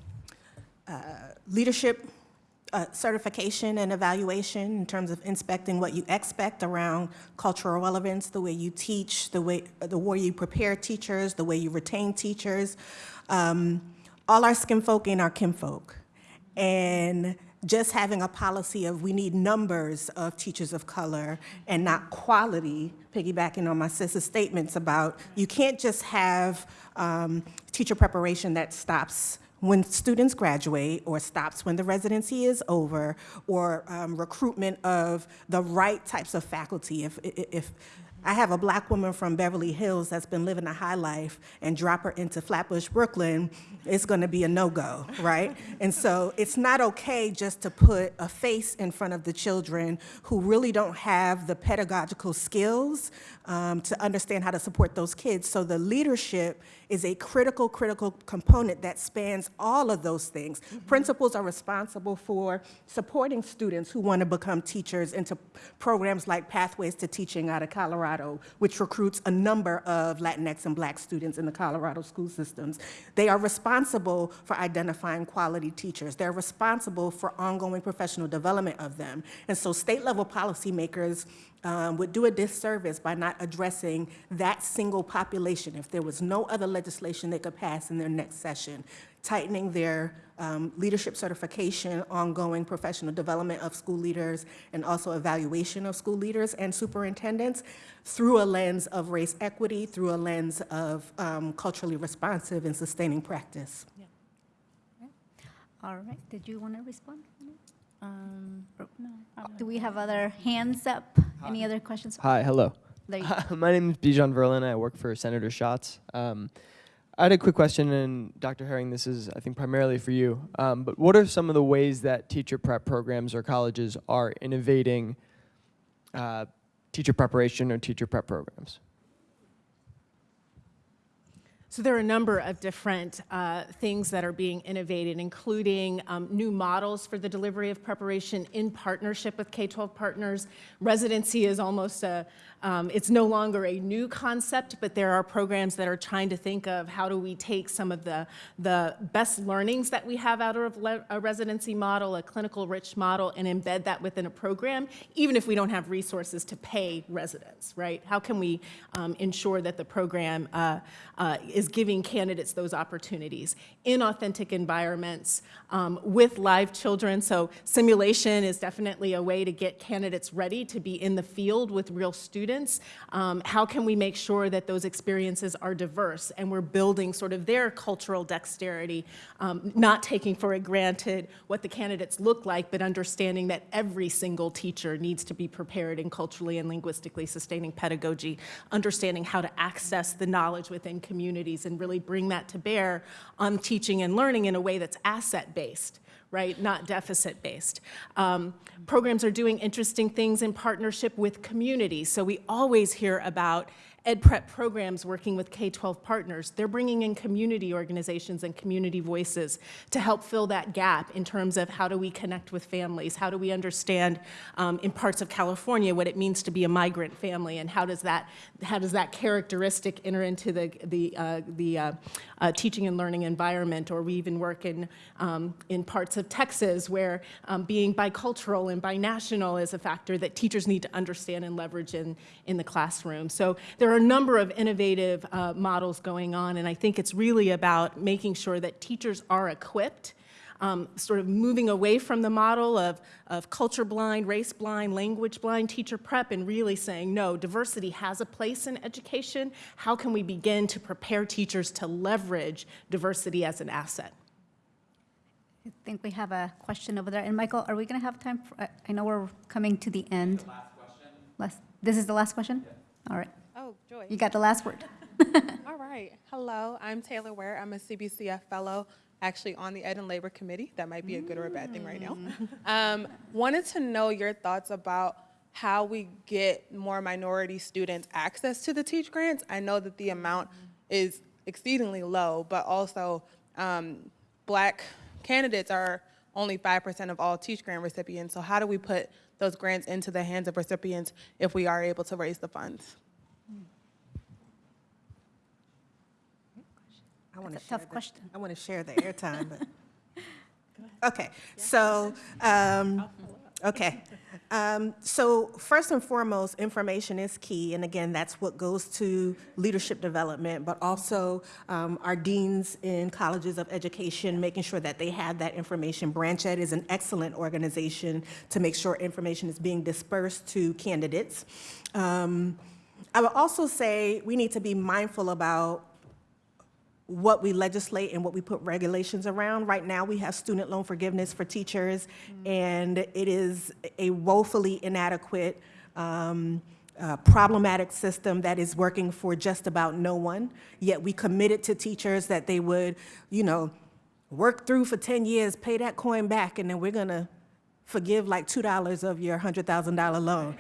uh, leadership uh, certification and evaluation in terms of inspecting what you expect around cultural relevance, the way you teach, the way, the way you prepare teachers, the way you retain teachers. Um, all our skin folk ain't our kinfolk. And just having a policy of we need numbers of teachers of color and not quality, piggybacking on my sister's statements about you can't just have um, teacher preparation that stops when students graduate or stops when the residency is over or um, recruitment of the right types of faculty. If, if I have a black woman from Beverly Hills that's been living a high life and drop her into Flatbush, Brooklyn, it's gonna be a no-go, right? <laughs> and so it's not okay just to put a face in front of the children who really don't have the pedagogical skills um, to understand how to support those kids. So the leadership is a critical, critical component that spans all of those things. Mm-hmm. Principals are responsible for supporting students who want to become teachers into programs like Pathways to Teaching out of Colorado, which recruits a number of Latinx and black students in the Colorado school systems. They are responsible for identifying quality teachers. They're responsible for ongoing professional development of them. And so state level policymakers um, would do a disservice by not addressing that single population if there was no other legislation they could pass in their next session, tightening their um, leadership certification, ongoing professional development of school leaders, and also evaluation of school leaders and superintendents through a lens of race equity, through a lens of um, culturally responsive and sustaining practice. All right, did you want to respond? Um, no, don't we have other hands up? Any other questions? Hi, hello. There. My name is Bijan Verlin. I work for Senator Schatz. Um, I had a quick question, and Dr. Herring, this is, I think, primarily for you. Um, but what are some of the ways that teacher prep programs or colleges are innovating uh, teacher preparation or teacher prep programs? So there are a number of different uh, things that are being innovated, including um, new models for the delivery of preparation in partnership with K-12 partners. Residency is almost a, um, it's no longer a new concept, but there are programs that are trying to think of how do we take some of the, the best learnings that we have out of a residency model, a clinical rich model, and embed that within a program, even if we don't have resources to pay residents, right? How can we um, ensure that the program uh, uh, is giving candidates those opportunities in authentic environments um, with live children. So simulation is definitely a way to get candidates ready to be in the field with real students. Um, how can we make sure that those experiences are diverse and we're building sort of their cultural dexterity, um, not taking for granted what the candidates look like, but understanding that every single teacher needs to be prepared in culturally and linguistically sustaining pedagogy, understanding how to access the knowledge within communities and really bring that to bear on teaching and learning in a way that's asset-based right? Not deficit-based. Um, programs are doing interesting things in partnership with communities. So we always hear about ed prep programs working with K-12 partners. They're bringing in community organizations and community voices to help fill that gap in terms of how do we connect with families? How do we understand um, in parts of California what it means to be a migrant family and how does that, how does that characteristic enter into the, the, uh, the uh, uh, teaching and learning environment? Or we even work in, um, in parts of Texas where um, being bicultural and binational is a factor that teachers need to understand and leverage in, in the classroom. So there are a number of innovative uh, models going on, and I think it's really about making sure that teachers are equipped, um, sort of moving away from the model of, of culture blind, race blind, language blind teacher prep, and really saying, no, diversity has a place in education. How can we begin to prepare teachers to leverage diversity as an asset? I think we have a question over there. And Michael, are we going to have time? For, I- I know we're coming to the end. Last question. Last, this is the last question? All right. Oh, Joy. You got the last word. <laughs> All right. Hello, I'm Taylor Ware. I'm a CBCF fellow, actually on the Ed and Labor Committee. That might be a good or a bad thing right now. Um, wanted to know your thoughts about how we get more minority students access to the Teach grants. I know that the amount is exceedingly low, but also um, black candidates are only 5% of all Teach grant recipients. So how do we put those grants into the hands of recipients if we are able to raise the funds? I want to a share tough the- question. I want to share the <laughs> airtime, but. Okay, so, um, okay. Um, so first and foremost, information is key, and again, that's what goes to leadership development, but also um, our deans in colleges of education, making sure that they have that information. BranchED is an excellent organization to make sure information is being dispersed to candidates. Um, I would also say we need to be mindful about what we legislate and what we put regulations around. Right now, we have student loan forgiveness for teachers, and it is a woefully inadequate, um, uh, problematic system that is working for just about no one. Yet we committed to teachers that they would, you know, work through for 10 years, pay that coin back, and then we're gonna forgive like $2 of your $100,000 loan.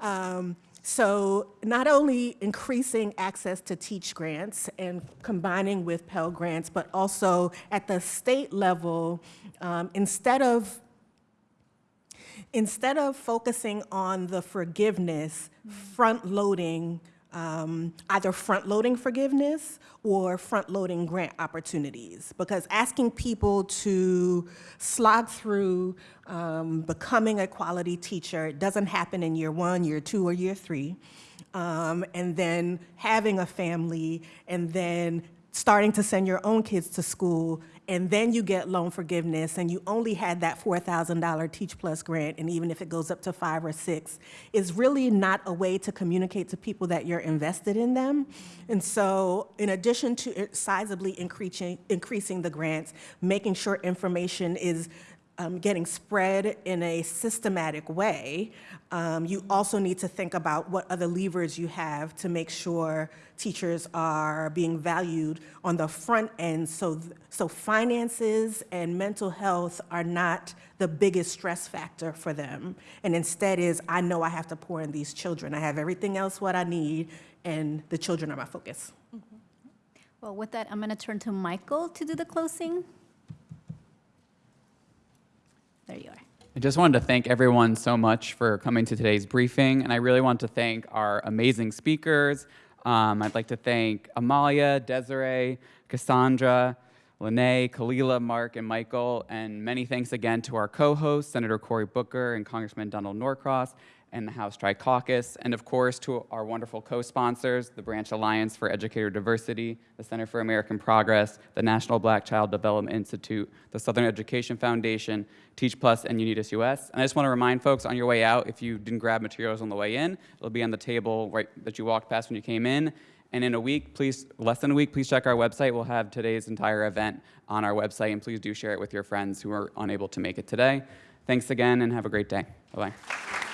Um, so not only increasing access to teach grants and combining with Pell grants, but also at the state level, um, instead of instead of focusing on the forgiveness, front-loading, um, either front-loading forgiveness or front-loading grant opportunities. Because asking people to slog through um, becoming a quality teacher, doesn't happen in year one, year two, or year three. Um, and then having a family, and then starting to send your own kids to school, and then you get loan forgiveness, and you only had that $4,000 Teach Plus grant, and even if it goes up to five or six, is really not a way to communicate to people that you're invested in them. And so, in addition to it sizably increasing, increasing the grants, making sure information is um, getting spread in a systematic way, um, you also need to think about what other levers you have to make sure teachers are being valued on the front end so, so finances and mental health are not the biggest stress factor for them. And instead is, I know I have to pour in these children. I have everything else what I need, and the children are my focus. Well, with that, I'm going to turn to Michael to do the closing. There you are. I just wanted to thank everyone so much for coming to today's briefing, and I really want to thank our amazing speakers. Um, I'd like to thank Amalia, Desiree, Cassandra, Lene, Khalilah, Mark, and Michael, and many thanks again to our co-hosts, Senator Cory Booker and Congressman Donald Norcross, and the House Tri Caucus, and of course to our wonderful co-sponsors, the Branch Alliance for Educator Diversity, the Center for American Progress, the National Black Child Development Institute, the Southern Education Foundation, Teach Plus, and UnidosUS. And I just want to remind folks on your way out, if you didn't grab materials on the way in, it'll be on the table right that you walked past when you came in. And in a week, please, less than a week, please check our website. We'll have today's entire event on our website, and please do share it with your friends who are unable to make it today. Thanks again, and have a great day. Bye-bye.